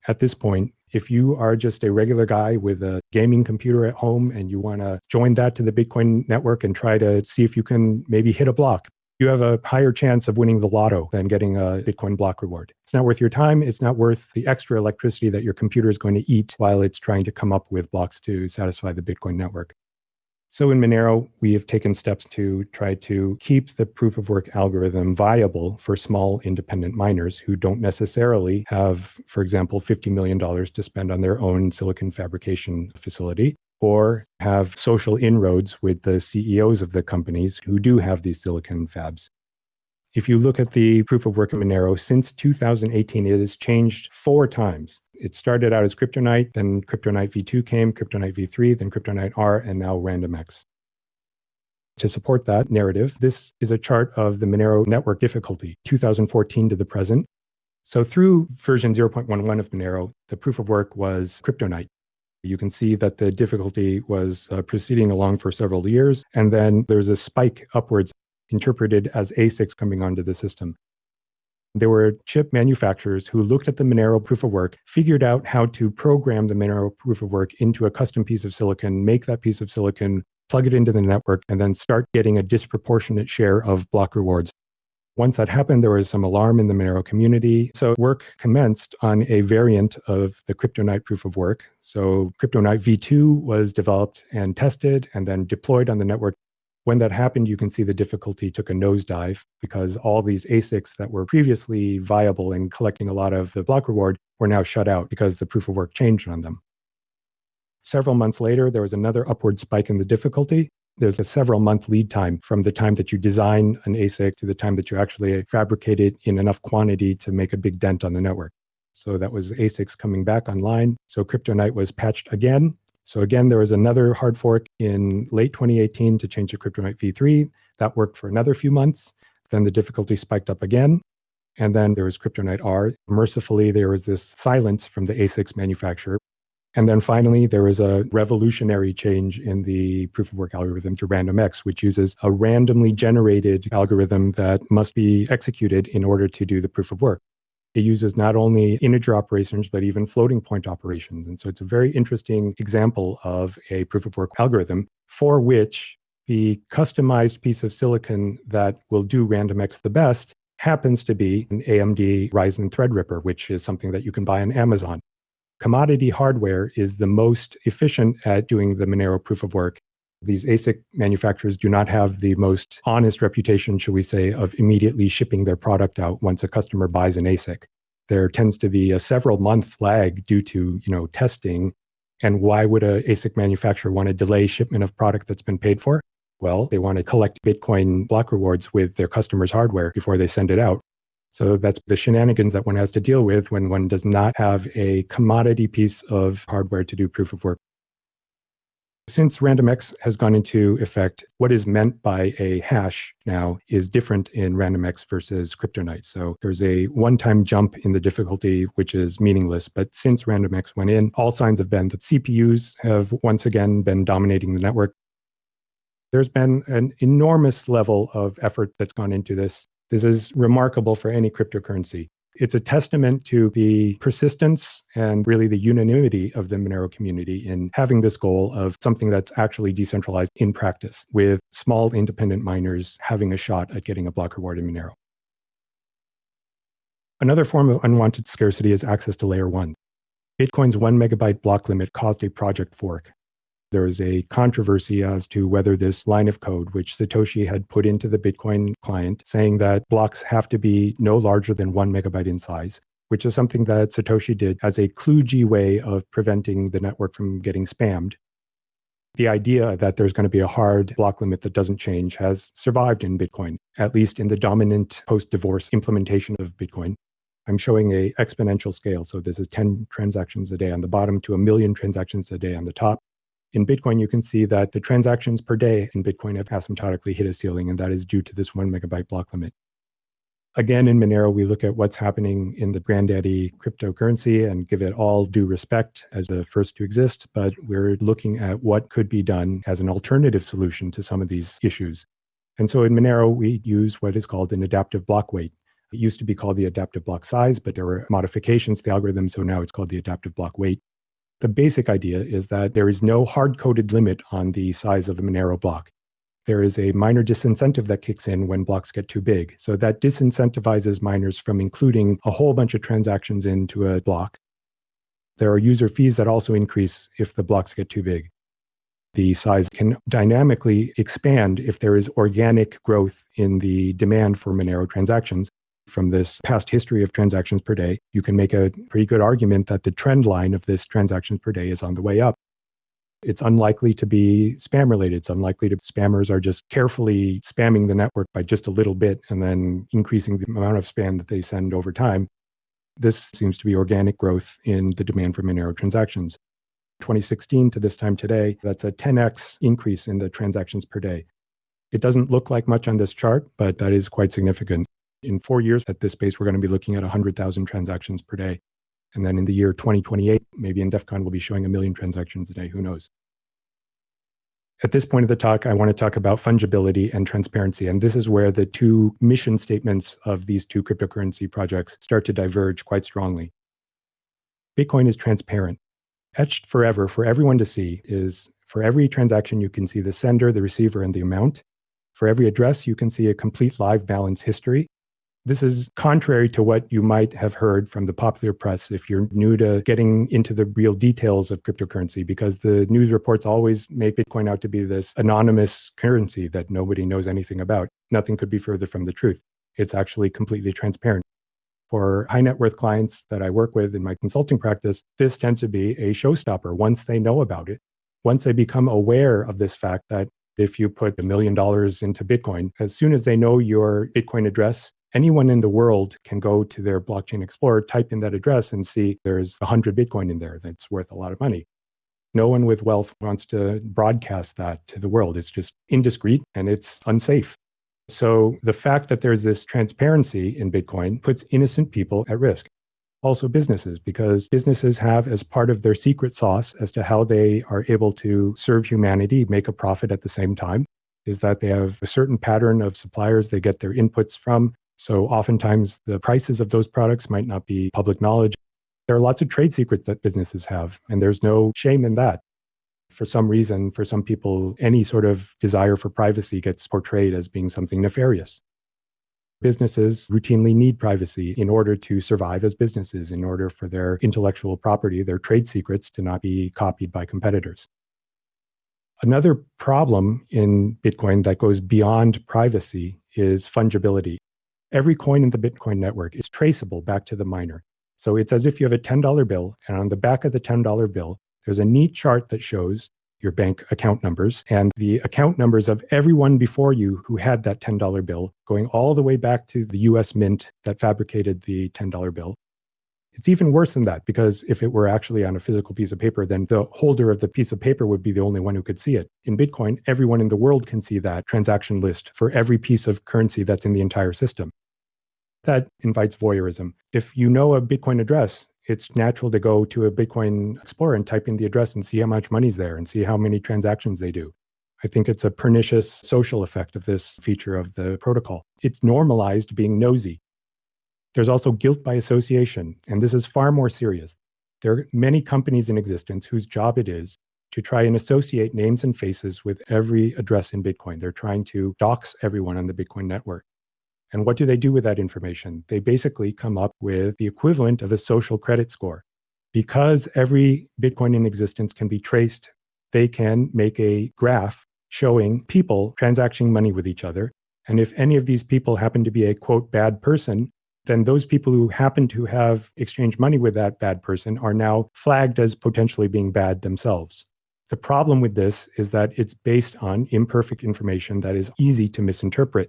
At this point, if you are just a regular guy with a gaming computer at home and you want to join that to the Bitcoin network and try to see if you can maybe hit a block, you have a higher chance of winning the lotto than getting a Bitcoin block reward. It's not worth your time. It's not worth the extra electricity that your computer is going to eat while it's trying to come up with blocks to satisfy the Bitcoin network. So in Monero, we have taken steps to try to keep the proof of work algorithm viable for small independent miners who don't necessarily have, for example, $50 million to spend on their own silicon fabrication facility or have social inroads with the CEOs of the companies who do have these silicon fabs. If you look at the proof of work of Monero, since 2018, it has changed four times. It started out as CryptoNight, then CryptoNight v2 came, CryptoNight v3, then CryptoNight R, and now RandomX. To support that narrative, this is a chart of the Monero network difficulty, 2014 to the present. So through version 0.11 of Monero, the proof of work was CryptoNight. You can see that the difficulty was uh, proceeding along for several years, and then there's a spike upwards interpreted as ASICs coming onto the system. There were chip manufacturers who looked at the Monero proof of work, figured out how to program the Monero proof of work into a custom piece of silicon, make that piece of silicon, plug it into the network, and then start getting a disproportionate share of block rewards once that happened, there was some alarm in the Monero community. So work commenced on a variant of the CryptoNight proof of work. So CryptoNight v2 was developed and tested and then deployed on the network. When that happened, you can see the difficulty took a nosedive because all these ASICs that were previously viable and collecting a lot of the block reward were now shut out because the proof of work changed on them. Several months later, there was another upward spike in the difficulty there's a several month lead time from the time that you design an ASIC to the time that you actually fabricate it in enough quantity to make a big dent on the network. So that was ASICs coming back online. So CryptoNight was patched again. So again, there was another hard fork in late 2018 to change to CryptoNight v3. That worked for another few months. Then the difficulty spiked up again. And then there was CryptoNight R. Mercifully, there was this silence from the ASICs manufacturer and then finally, there was a revolutionary change in the proof of work algorithm to RandomX, which uses a randomly generated algorithm that must be executed in order to do the proof of work. It uses not only integer operations, but even floating point operations. And so it's a very interesting example of a proof of work algorithm for which the customized piece of silicon that will do RandomX the best happens to be an AMD Ryzen Threadripper, which is something that you can buy on Amazon commodity hardware is the most efficient at doing the Monero proof of work. These ASIC manufacturers do not have the most honest reputation, shall we say, of immediately shipping their product out once a customer buys an ASIC. There tends to be a several month lag due to, you know, testing. And why would a ASIC manufacturer want to delay shipment of product that's been paid for? Well, they want to collect Bitcoin block rewards with their customers' hardware before they send it out. So that's the shenanigans that one has to deal with when one does not have a commodity piece of hardware to do proof of work. Since RandomX has gone into effect, what is meant by a hash now is different in RandomX versus CryptoNight. So there's a one-time jump in the difficulty, which is meaningless. But since RandomX went in, all signs have been that CPUs have once again been dominating the network. There's been an enormous level of effort that's gone into this. This is remarkable for any cryptocurrency. It's a testament to the persistence and really the unanimity of the Monero community in having this goal of something that's actually decentralized in practice, with small independent miners having a shot at getting a block reward in Monero. Another form of unwanted scarcity is access to layer one. Bitcoin's one megabyte block limit caused a project fork. There was a controversy as to whether this line of code, which Satoshi had put into the Bitcoin client, saying that blocks have to be no larger than one megabyte in size, which is something that Satoshi did as a kludgy way of preventing the network from getting spammed. The idea that there's going to be a hard block limit that doesn't change has survived in Bitcoin, at least in the dominant post divorce implementation of Bitcoin. I'm showing a exponential scale. So this is 10 transactions a day on the bottom to a million transactions a day on the top. In Bitcoin, you can see that the transactions per day in Bitcoin have asymptotically hit a ceiling, and that is due to this one megabyte block limit. Again, in Monero, we look at what's happening in the granddaddy cryptocurrency and give it all due respect as the first to exist, but we're looking at what could be done as an alternative solution to some of these issues. And so in Monero, we use what is called an adaptive block weight. It used to be called the adaptive block size, but there were modifications to the algorithm, so now it's called the adaptive block weight. The basic idea is that there is no hard-coded limit on the size of a Monero block. There is a miner disincentive that kicks in when blocks get too big. So that disincentivizes miners from including a whole bunch of transactions into a block. There are user fees that also increase if the blocks get too big. The size can dynamically expand if there is organic growth in the demand for Monero transactions from this past history of transactions per day, you can make a pretty good argument that the trend line of this transactions per day is on the way up. It's unlikely to be spam related. It's unlikely to spammers are just carefully spamming the network by just a little bit and then increasing the amount of spam that they send over time. This seems to be organic growth in the demand for Monero transactions. 2016 to this time today, that's a 10x increase in the transactions per day. It doesn't look like much on this chart, but that is quite significant in four years at this pace, we're going to be looking at 100,000 transactions per day. And then in the year 2028, maybe in DEF CON, we'll be showing a million transactions a day. Who knows? At this point of the talk, I want to talk about fungibility and transparency. And this is where the two mission statements of these two cryptocurrency projects start to diverge quite strongly. Bitcoin is transparent. Etched forever for everyone to see is for every transaction, you can see the sender, the receiver, and the amount. For every address, you can see a complete live balance history. This is contrary to what you might have heard from the popular press if you're new to getting into the real details of cryptocurrency, because the news reports always make Bitcoin out to be this anonymous currency that nobody knows anything about. Nothing could be further from the truth. It's actually completely transparent. For high net worth clients that I work with in my consulting practice, this tends to be a showstopper once they know about it. Once they become aware of this fact that if you put a million dollars into Bitcoin, as soon as they know your Bitcoin address anyone in the world can go to their blockchain explorer, type in that address and see there's 100 Bitcoin in there that's worth a lot of money. No one with wealth wants to broadcast that to the world. It's just indiscreet and it's unsafe. So the fact that there's this transparency in Bitcoin puts innocent people at risk. Also businesses, because businesses have as part of their secret sauce as to how they are able to serve humanity, make a profit at the same time, is that they have a certain pattern of suppliers they get their inputs from. So oftentimes the prices of those products might not be public knowledge. There are lots of trade secrets that businesses have, and there's no shame in that. For some reason, for some people, any sort of desire for privacy gets portrayed as being something nefarious. Businesses routinely need privacy in order to survive as businesses, in order for their intellectual property, their trade secrets to not be copied by competitors. Another problem in Bitcoin that goes beyond privacy is fungibility every coin in the Bitcoin network is traceable back to the miner. So it's as if you have a $10 bill, and on the back of the $10 bill, there's a neat chart that shows your bank account numbers and the account numbers of everyone before you who had that $10 bill, going all the way back to the US Mint that fabricated the $10 bill. It's even worse than that because if it were actually on a physical piece of paper, then the holder of the piece of paper would be the only one who could see it. In Bitcoin, everyone in the world can see that transaction list for every piece of currency that's in the entire system that invites voyeurism. If you know a Bitcoin address, it's natural to go to a Bitcoin Explorer and type in the address and see how much money's there and see how many transactions they do. I think it's a pernicious social effect of this feature of the protocol. It's normalized being nosy. There's also guilt by association, and this is far more serious. There are many companies in existence whose job it is to try and associate names and faces with every address in Bitcoin. They're trying to dox everyone on the Bitcoin network. And what do they do with that information? They basically come up with the equivalent of a social credit score. Because every Bitcoin in existence can be traced, they can make a graph showing people transacting money with each other. And if any of these people happen to be a quote bad person, then those people who happen to have exchanged money with that bad person are now flagged as potentially being bad themselves. The problem with this is that it's based on imperfect information that is easy to misinterpret.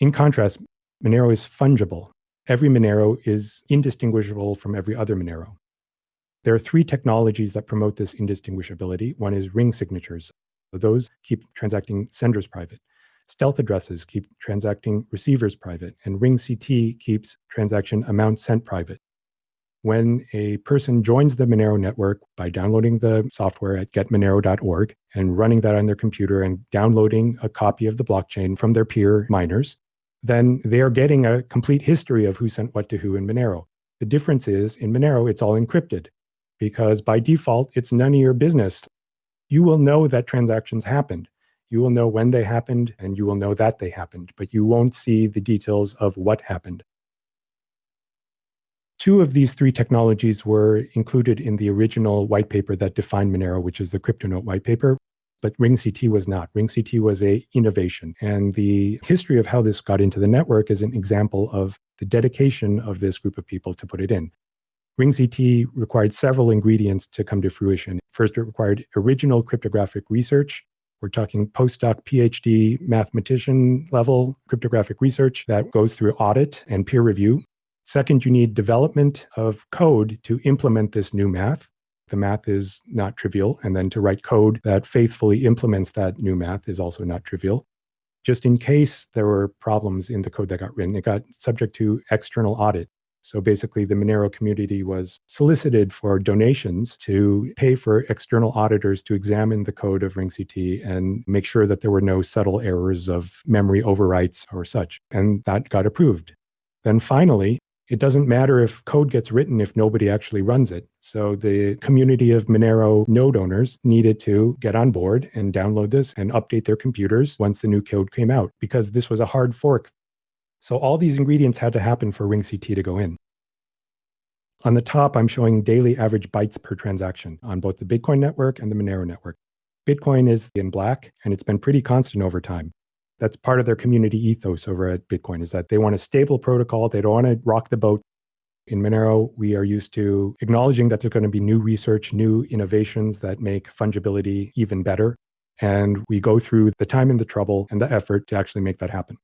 In contrast, Monero is fungible. Every Monero is indistinguishable from every other Monero. There are three technologies that promote this indistinguishability. One is ring signatures. Those keep transacting senders private. Stealth addresses keep transacting receivers private, and RingCT keeps transaction amount sent private. When a person joins the Monero network by downloading the software at getmonero.org and running that on their computer and downloading a copy of the blockchain from their peer miners, then they are getting a complete history of who sent what to who in Monero. The difference is in Monero, it's all encrypted because by default, it's none of your business. You will know that transactions happened. You will know when they happened and you will know that they happened, but you won't see the details of what happened. Two of these three technologies were included in the original white paper that defined Monero, which is the CryptoNote white paper but RingCT was not. RingCT was a innovation. And the history of how this got into the network is an example of the dedication of this group of people to put it in. RingCT required several ingredients to come to fruition. First, it required original cryptographic research. We're talking postdoc, PhD, mathematician level cryptographic research that goes through audit and peer review. Second, you need development of code to implement this new math. The math is not trivial. And then to write code that faithfully implements that new math is also not trivial. Just in case there were problems in the code that got written, it got subject to external audit. So basically, the Monero community was solicited for donations to pay for external auditors to examine the code of RingCT and make sure that there were no subtle errors of memory overwrites or such. And that got approved. Then finally, it doesn't matter if code gets written if nobody actually runs it. So the community of Monero node owners needed to get on board and download this and update their computers once the new code came out because this was a hard fork. So all these ingredients had to happen for RingCT to go in. On the top, I'm showing daily average bytes per transaction on both the Bitcoin network and the Monero network. Bitcoin is in black, and it's been pretty constant over time that's part of their community ethos over at Bitcoin is that they want a stable protocol. They don't want to rock the boat. In Monero, we are used to acknowledging that there's going to be new research, new innovations that make fungibility even better. And we go through the time and the trouble and the effort to actually make that happen.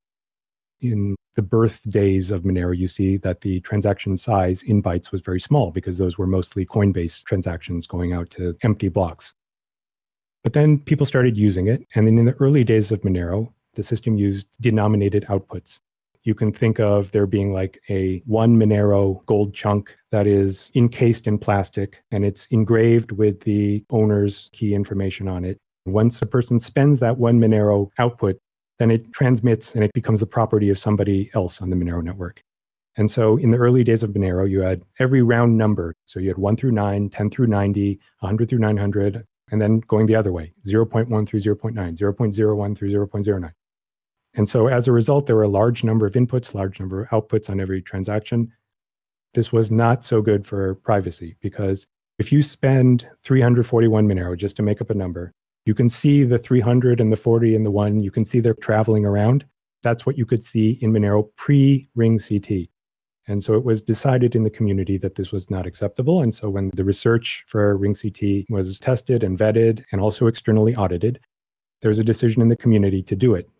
In the birth days of Monero, you see that the transaction size in bytes was very small because those were mostly Coinbase transactions going out to empty blocks. But then people started using it. And then in the early days of Monero, the system used denominated outputs. You can think of there being like a one Monero gold chunk that is encased in plastic and it's engraved with the owner's key information on it. Once a person spends that one Monero output, then it transmits and it becomes the property of somebody else on the Monero network. And so in the early days of Monero, you had every round number. So you had 1 through 9, 10 through 90, 100 through 900, and then going the other way, 0.1 through 0.9, 0.01 through 0.09. And so as a result, there were a large number of inputs, large number of outputs on every transaction. This was not so good for privacy because if you spend 341 Monero just to make up a number, you can see the 300 and the 40 and the 1. You can see they're traveling around. That's what you could see in Monero pre-RingCT. And so it was decided in the community that this was not acceptable. And so when the research for RingCT was tested and vetted and also externally audited, there was a decision in the community to do it.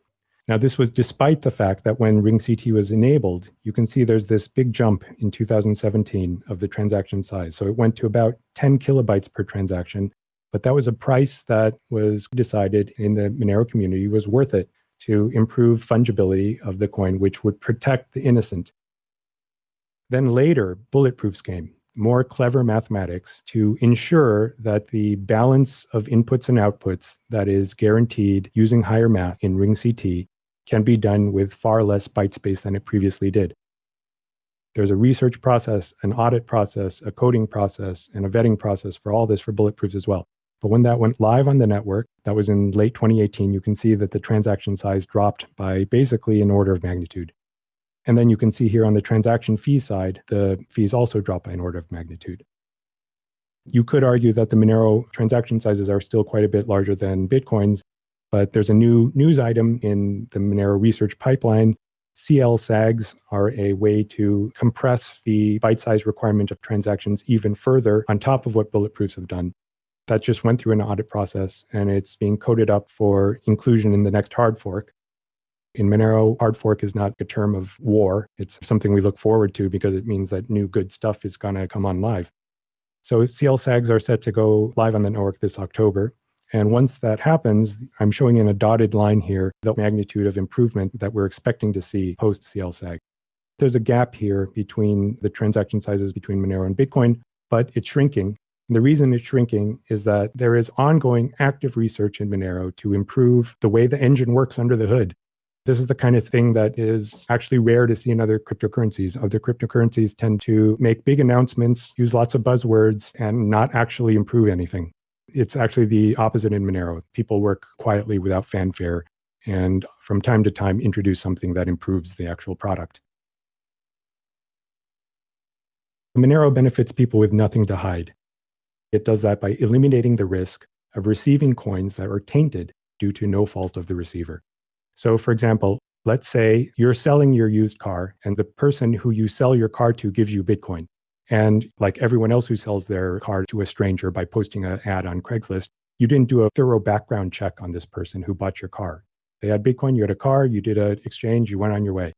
Now, this was despite the fact that when RingCT was enabled, you can see there's this big jump in 2017 of the transaction size. So it went to about 10 kilobytes per transaction, but that was a price that was decided in the Monero community was worth it to improve fungibility of the coin, which would protect the innocent. Then later, bulletproofs came, more clever mathematics to ensure that the balance of inputs and outputs that is guaranteed using higher math in RingCT can be done with far less byte space than it previously did. There's a research process, an audit process, a coding process, and a vetting process for all this for bulletproofs as well. But when that went live on the network, that was in late 2018, you can see that the transaction size dropped by basically an order of magnitude. And then you can see here on the transaction fee side, the fees also drop by an order of magnitude. You could argue that the Monero transaction sizes are still quite a bit larger than Bitcoin's, but there's a new news item in the Monero research pipeline. CLSAGs are a way to compress the byte size requirement of transactions even further on top of what bulletproofs have done. That just went through an audit process and it's being coded up for inclusion in the next hard fork. In Monero, hard fork is not a term of war. It's something we look forward to because it means that new good stuff is going to come on live. So CLSAGs are set to go live on the network this October. And once that happens, I'm showing in a dotted line here the magnitude of improvement that we're expecting to see post CLSAG. There's a gap here between the transaction sizes between Monero and Bitcoin, but it's shrinking. The reason it's shrinking is that there is ongoing active research in Monero to improve the way the engine works under the hood. This is the kind of thing that is actually rare to see in other cryptocurrencies. Other cryptocurrencies tend to make big announcements, use lots of buzzwords, and not actually improve anything. It's actually the opposite in Monero. People work quietly without fanfare and from time to time introduce something that improves the actual product. Monero benefits people with nothing to hide. It does that by eliminating the risk of receiving coins that are tainted due to no fault of the receiver. So, for example, let's say you're selling your used car and the person who you sell your car to gives you Bitcoin. And like everyone else who sells their car to a stranger by posting an ad on Craigslist, you didn't do a thorough background check on this person who bought your car. They had Bitcoin, you had a car, you did an exchange, you went on your way.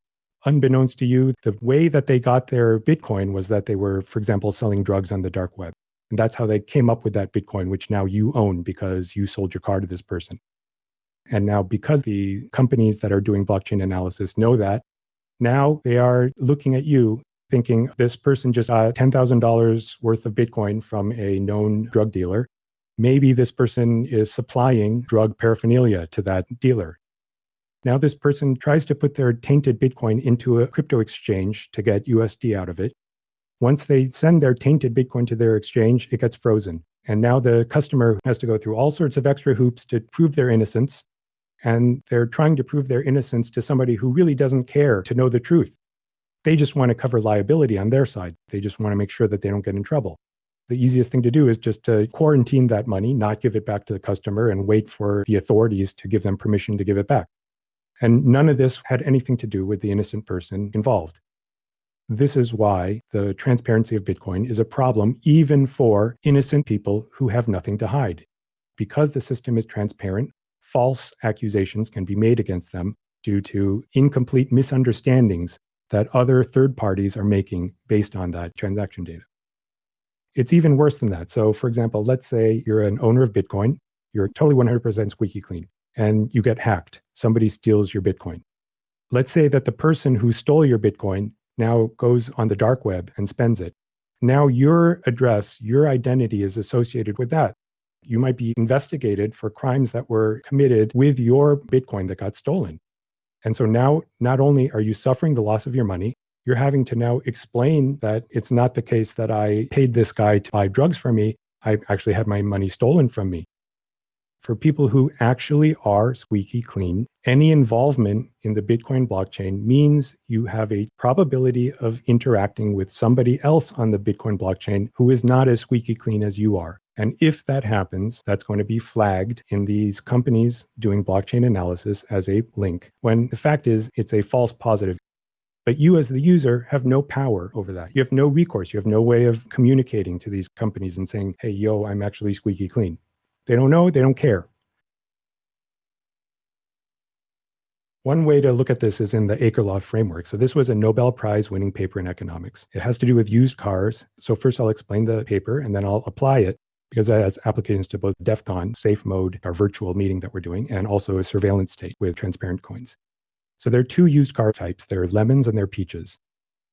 Unbeknownst to you, the way that they got their Bitcoin was that they were, for example, selling drugs on the dark web. And that's how they came up with that Bitcoin, which now you own because you sold your car to this person. And now, because the companies that are doing blockchain analysis know that, now they are looking at you thinking this person just got $10,000 worth of Bitcoin from a known drug dealer. Maybe this person is supplying drug paraphernalia to that dealer. Now, this person tries to put their tainted Bitcoin into a crypto exchange to get USD out of it. Once they send their tainted Bitcoin to their exchange, it gets frozen. And now the customer has to go through all sorts of extra hoops to prove their innocence and they're trying to prove their innocence to somebody who really doesn't care to know the truth. They just want to cover liability on their side. They just want to make sure that they don't get in trouble. The easiest thing to do is just to quarantine that money, not give it back to the customer, and wait for the authorities to give them permission to give it back. And none of this had anything to do with the innocent person involved. This is why the transparency of Bitcoin is a problem even for innocent people who have nothing to hide. Because the system is transparent, false accusations can be made against them due to incomplete misunderstandings that other third parties are making based on that transaction data. It's even worse than that. So, for example, let's say you're an owner of Bitcoin, you're totally 100% squeaky clean, and you get hacked. Somebody steals your Bitcoin. Let's say that the person who stole your Bitcoin now goes on the dark web and spends it. Now, your address, your identity is associated with that you might be investigated for crimes that were committed with your Bitcoin that got stolen. And so now, not only are you suffering the loss of your money, you're having to now explain that it's not the case that I paid this guy to buy drugs for me. I actually had my money stolen from me. For people who actually are squeaky clean, any involvement in the Bitcoin blockchain means you have a probability of interacting with somebody else on the Bitcoin blockchain who is not as squeaky clean as you are. And if that happens, that's going to be flagged in these companies doing blockchain analysis as a link, when the fact is it's a false positive. But you, as the user, have no power over that. You have no recourse. You have no way of communicating to these companies and saying, hey, yo, I'm actually squeaky clean. They don't know, they don't care. One way to look at this is in the Akerlof framework. So this was a Nobel Prize winning paper in economics. It has to do with used cars. So first I'll explain the paper and then I'll apply it because that has applications to both DEF CON, safe mode, our virtual meeting that we're doing, and also a surveillance state with transparent coins. So there are two used car types. There are lemons and there are peaches.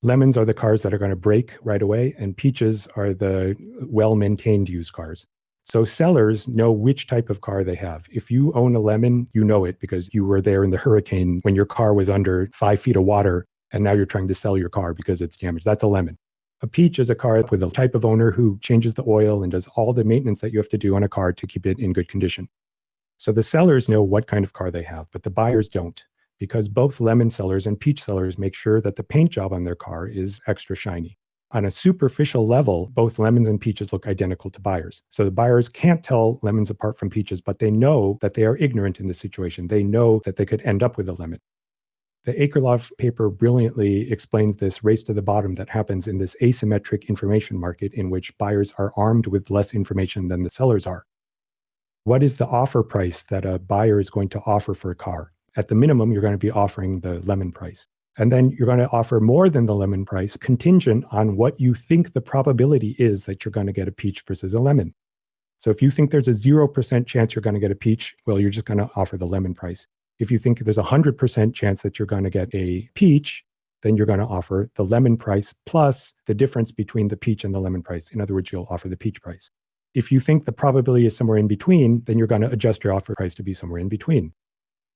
Lemons are the cars that are going to break right away, and peaches are the well-maintained used cars. So sellers know which type of car they have. If you own a lemon, you know it because you were there in the hurricane when your car was under five feet of water and now you're trying to sell your car because it's damaged. That's a lemon. A peach is a car with a type of owner who changes the oil and does all the maintenance that you have to do on a car to keep it in good condition. So the sellers know what kind of car they have, but the buyers don't because both lemon sellers and peach sellers make sure that the paint job on their car is extra shiny on a superficial level, both lemons and peaches look identical to buyers. So the buyers can't tell lemons apart from peaches, but they know that they are ignorant in this situation. They know that they could end up with a lemon. The Akerlof paper brilliantly explains this race to the bottom that happens in this asymmetric information market in which buyers are armed with less information than the sellers are. What is the offer price that a buyer is going to offer for a car? At the minimum, you're going to be offering the lemon price. And then you're going to offer more than the lemon price contingent on what you think the probability is that you're going to get a peach versus a lemon. So if you think there's a 0% chance you're going to get a peach, well, you're just going to offer the lemon price. If you think there's a 100% chance that you're going to get a peach, then you're going to offer the lemon price plus the difference between the peach and the lemon price. In other words, you'll offer the peach price. If you think the probability is somewhere in between, then you're going to adjust your offer price to be somewhere in between.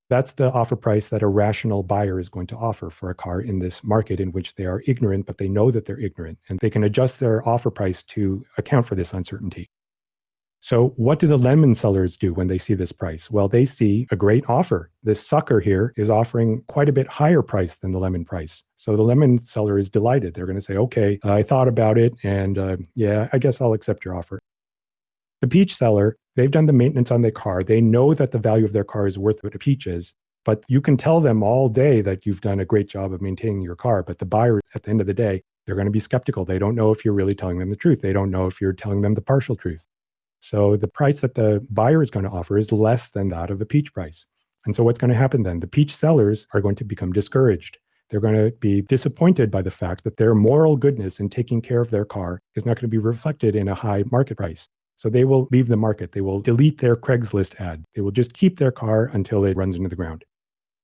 That's the offer price that a rational buyer is going to offer for a car in this market in which they are ignorant, but they know that they're ignorant and they can adjust their offer price to account for this uncertainty. So what do the lemon sellers do when they see this price? Well, they see a great offer. This sucker here is offering quite a bit higher price than the lemon price. So the lemon seller is delighted. They're going to say, okay, I thought about it and uh, yeah, I guess I'll accept your offer. The peach seller, they've done the maintenance on their car. They know that the value of their car is worth what a peach is. But you can tell them all day that you've done a great job of maintaining your car. But the buyer, at the end of the day, they're going to be skeptical. They don't know if you're really telling them the truth. They don't know if you're telling them the partial truth. So the price that the buyer is going to offer is less than that of the peach price. And so what's going to happen then? The peach sellers are going to become discouraged. They're going to be disappointed by the fact that their moral goodness in taking care of their car is not going to be reflected in a high market price. So they will leave the market. They will delete their Craigslist ad. They will just keep their car until it runs into the ground.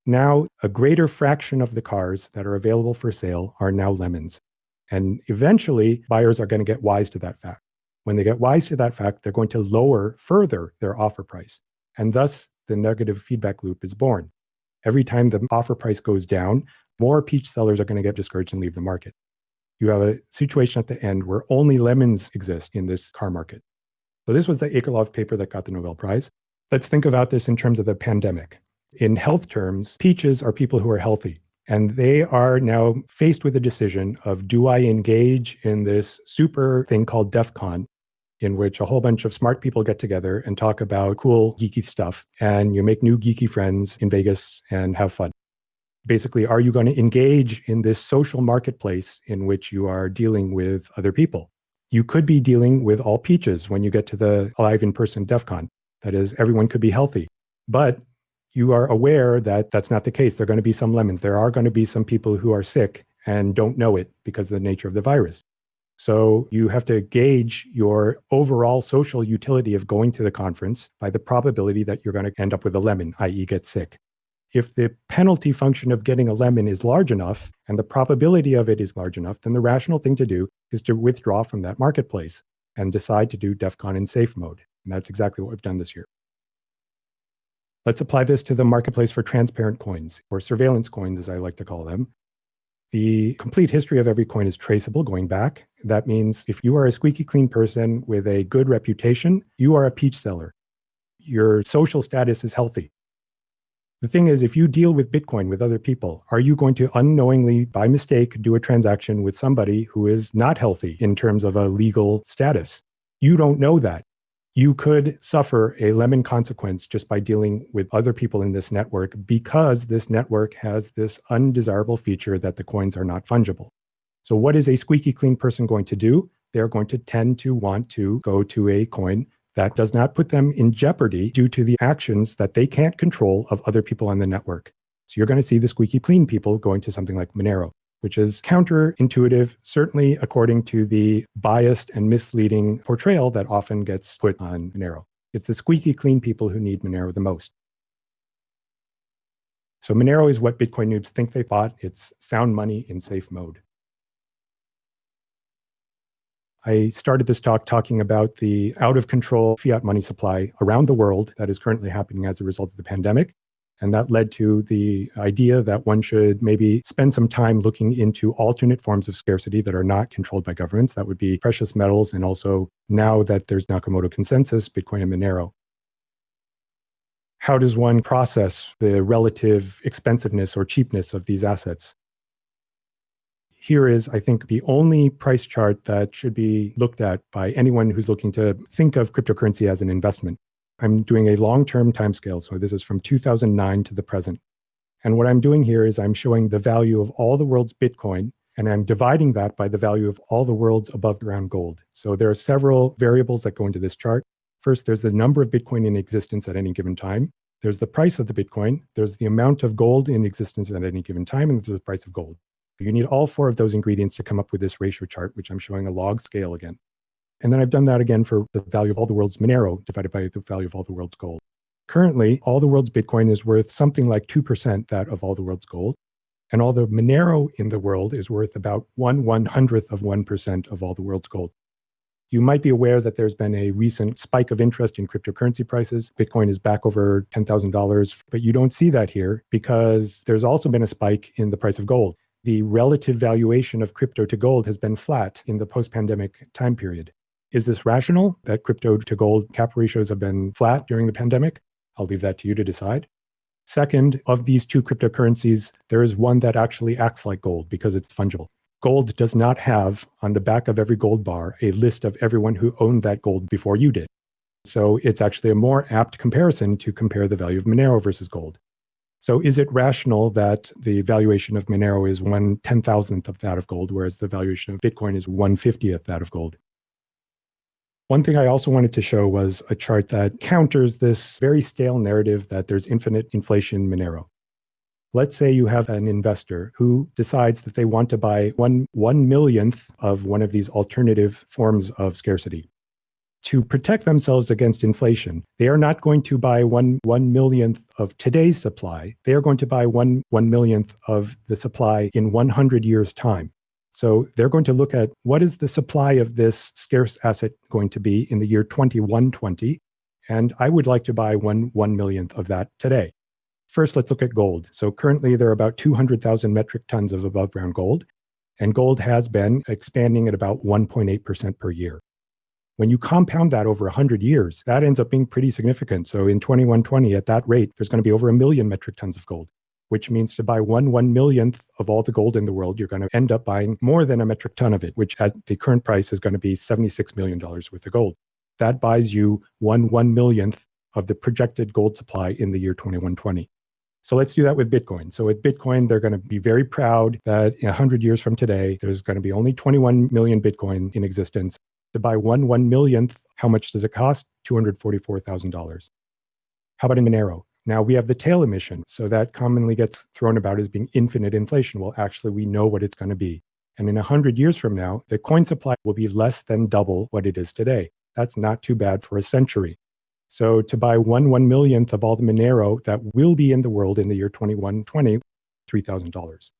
Now, a greater fraction of the cars that are available for sale are now lemons. And eventually, buyers are going to get wise to that fact. When they get wise to that fact, they're going to lower further their offer price. And thus, the negative feedback loop is born. Every time the offer price goes down, more peach sellers are going to get discouraged and leave the market. You have a situation at the end where only lemons exist in this car market. So this was the Akerlof paper that got the Nobel Prize. Let's think about this in terms of the pandemic. In health terms, peaches are people who are healthy. And they are now faced with a decision of do I engage in this super thing called DEF CON, in which a whole bunch of smart people get together and talk about cool, geeky stuff, and you make new geeky friends in Vegas and have fun. Basically, are you going to engage in this social marketplace in which you are dealing with other people? You could be dealing with all peaches when you get to the live in-person DEF CON. That is, everyone could be healthy. But you are aware that that's not the case. There are going to be some lemons. There are going to be some people who are sick and don't know it because of the nature of the virus. So you have to gauge your overall social utility of going to the conference by the probability that you're going to end up with a lemon, i.e. get sick if the penalty function of getting a lemon is large enough and the probability of it is large enough, then the rational thing to do is to withdraw from that marketplace and decide to do DEF CON in safe mode. And that's exactly what we've done this year. Let's apply this to the marketplace for transparent coins, or surveillance coins, as I like to call them. The complete history of every coin is traceable going back. That means if you are a squeaky clean person with a good reputation, you are a peach seller. Your social status is healthy. The thing is, if you deal with Bitcoin with other people, are you going to unknowingly, by mistake, do a transaction with somebody who is not healthy in terms of a legal status? You don't know that. You could suffer a lemon consequence just by dealing with other people in this network because this network has this undesirable feature that the coins are not fungible. So what is a squeaky clean person going to do? They're going to tend to want to go to a coin that does not put them in jeopardy due to the actions that they can't control of other people on the network. So you're going to see the squeaky clean people going to something like Monero, which is counterintuitive, certainly according to the biased and misleading portrayal that often gets put on Monero. It's the squeaky clean people who need Monero the most. So Monero is what Bitcoin noobs think they bought. It's sound money in safe mode. I started this talk talking about the out of control fiat money supply around the world that is currently happening as a result of the pandemic. And that led to the idea that one should maybe spend some time looking into alternate forms of scarcity that are not controlled by governments. That would be precious metals, and also now that there's Nakamoto consensus, Bitcoin and Monero. How does one process the relative expensiveness or cheapness of these assets? Here is, I think, the only price chart that should be looked at by anyone who's looking to think of cryptocurrency as an investment. I'm doing a long-term timescale. So this is from 2009 to the present. And what I'm doing here is I'm showing the value of all the world's Bitcoin, and I'm dividing that by the value of all the world's above ground gold. So there are several variables that go into this chart. First, there's the number of Bitcoin in existence at any given time. There's the price of the Bitcoin. There's the amount of gold in existence at any given time, and there's the price of gold. You need all four of those ingredients to come up with this ratio chart, which I'm showing a log scale again. And then I've done that again for the value of all the world's Monero divided by the value of all the world's gold. Currently, all the world's Bitcoin is worth something like 2% that of all the world's gold. And all the Monero in the world is worth about one one hundredth of 1% of all the world's gold. You might be aware that there's been a recent spike of interest in cryptocurrency prices. Bitcoin is back over $10,000, but you don't see that here because there's also been a spike in the price of gold. The relative valuation of crypto to gold has been flat in the post pandemic time period. Is this rational that crypto to gold cap ratios have been flat during the pandemic? I'll leave that to you to decide. Second, of these two cryptocurrencies, there is one that actually acts like gold because it's fungible. Gold does not have on the back of every gold bar a list of everyone who owned that gold before you did. So it's actually a more apt comparison to compare the value of Monero versus gold. So is it rational that the valuation of Monero is one ten thousandth of that of gold, whereas the valuation of Bitcoin is one fiftieth that of gold? One thing I also wanted to show was a chart that counters this very stale narrative that there's infinite inflation Monero. Let's say you have an investor who decides that they want to buy one one millionth of one of these alternative forms of scarcity. To protect themselves against inflation, they are not going to buy one one millionth of today's supply. They are going to buy one one millionth of the supply in 100 years' time. So they're going to look at what is the supply of this scarce asset going to be in the year 2120. And I would like to buy one one millionth of that today. First, let's look at gold. So currently there are about 200,000 metric tons of above ground gold, and gold has been expanding at about 1.8% per year. When you compound that over 100 years, that ends up being pretty significant. So in 2120, at that rate, there's going to be over a million metric tons of gold which means to buy one one millionth of all the gold in the world, you're going to end up buying more than a metric ton of it, which at the current price is going to be $76 million worth of gold. That buys you one one millionth of the projected gold supply in the year 2120. So let's do that with Bitcoin. So with Bitcoin, they're going to be very proud that 100 years from today, there's going to be only 21 million Bitcoin in existence. To buy one one millionth, how much does it cost? $244,000. How about in Monero? Now we have the tail emission. So that commonly gets thrown about as being infinite inflation. Well, actually, we know what it's going to be. And in 100 years from now, the coin supply will be less than double what it is today. That's not too bad for a century. So to buy one one millionth of all the Monero that will be in the world in the year 2120, $3,000.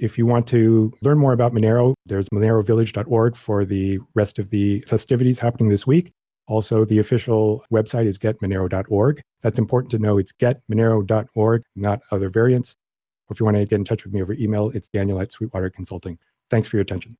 If you want to learn more about Monero, there's monerovillage.org for the rest of the festivities happening this week. Also, the official website is getmonero.org. That's important to know. It's getmonero.org, not other variants. Or if you want to get in touch with me over email, it's daniel at Sweetwater Consulting. Thanks for your attention.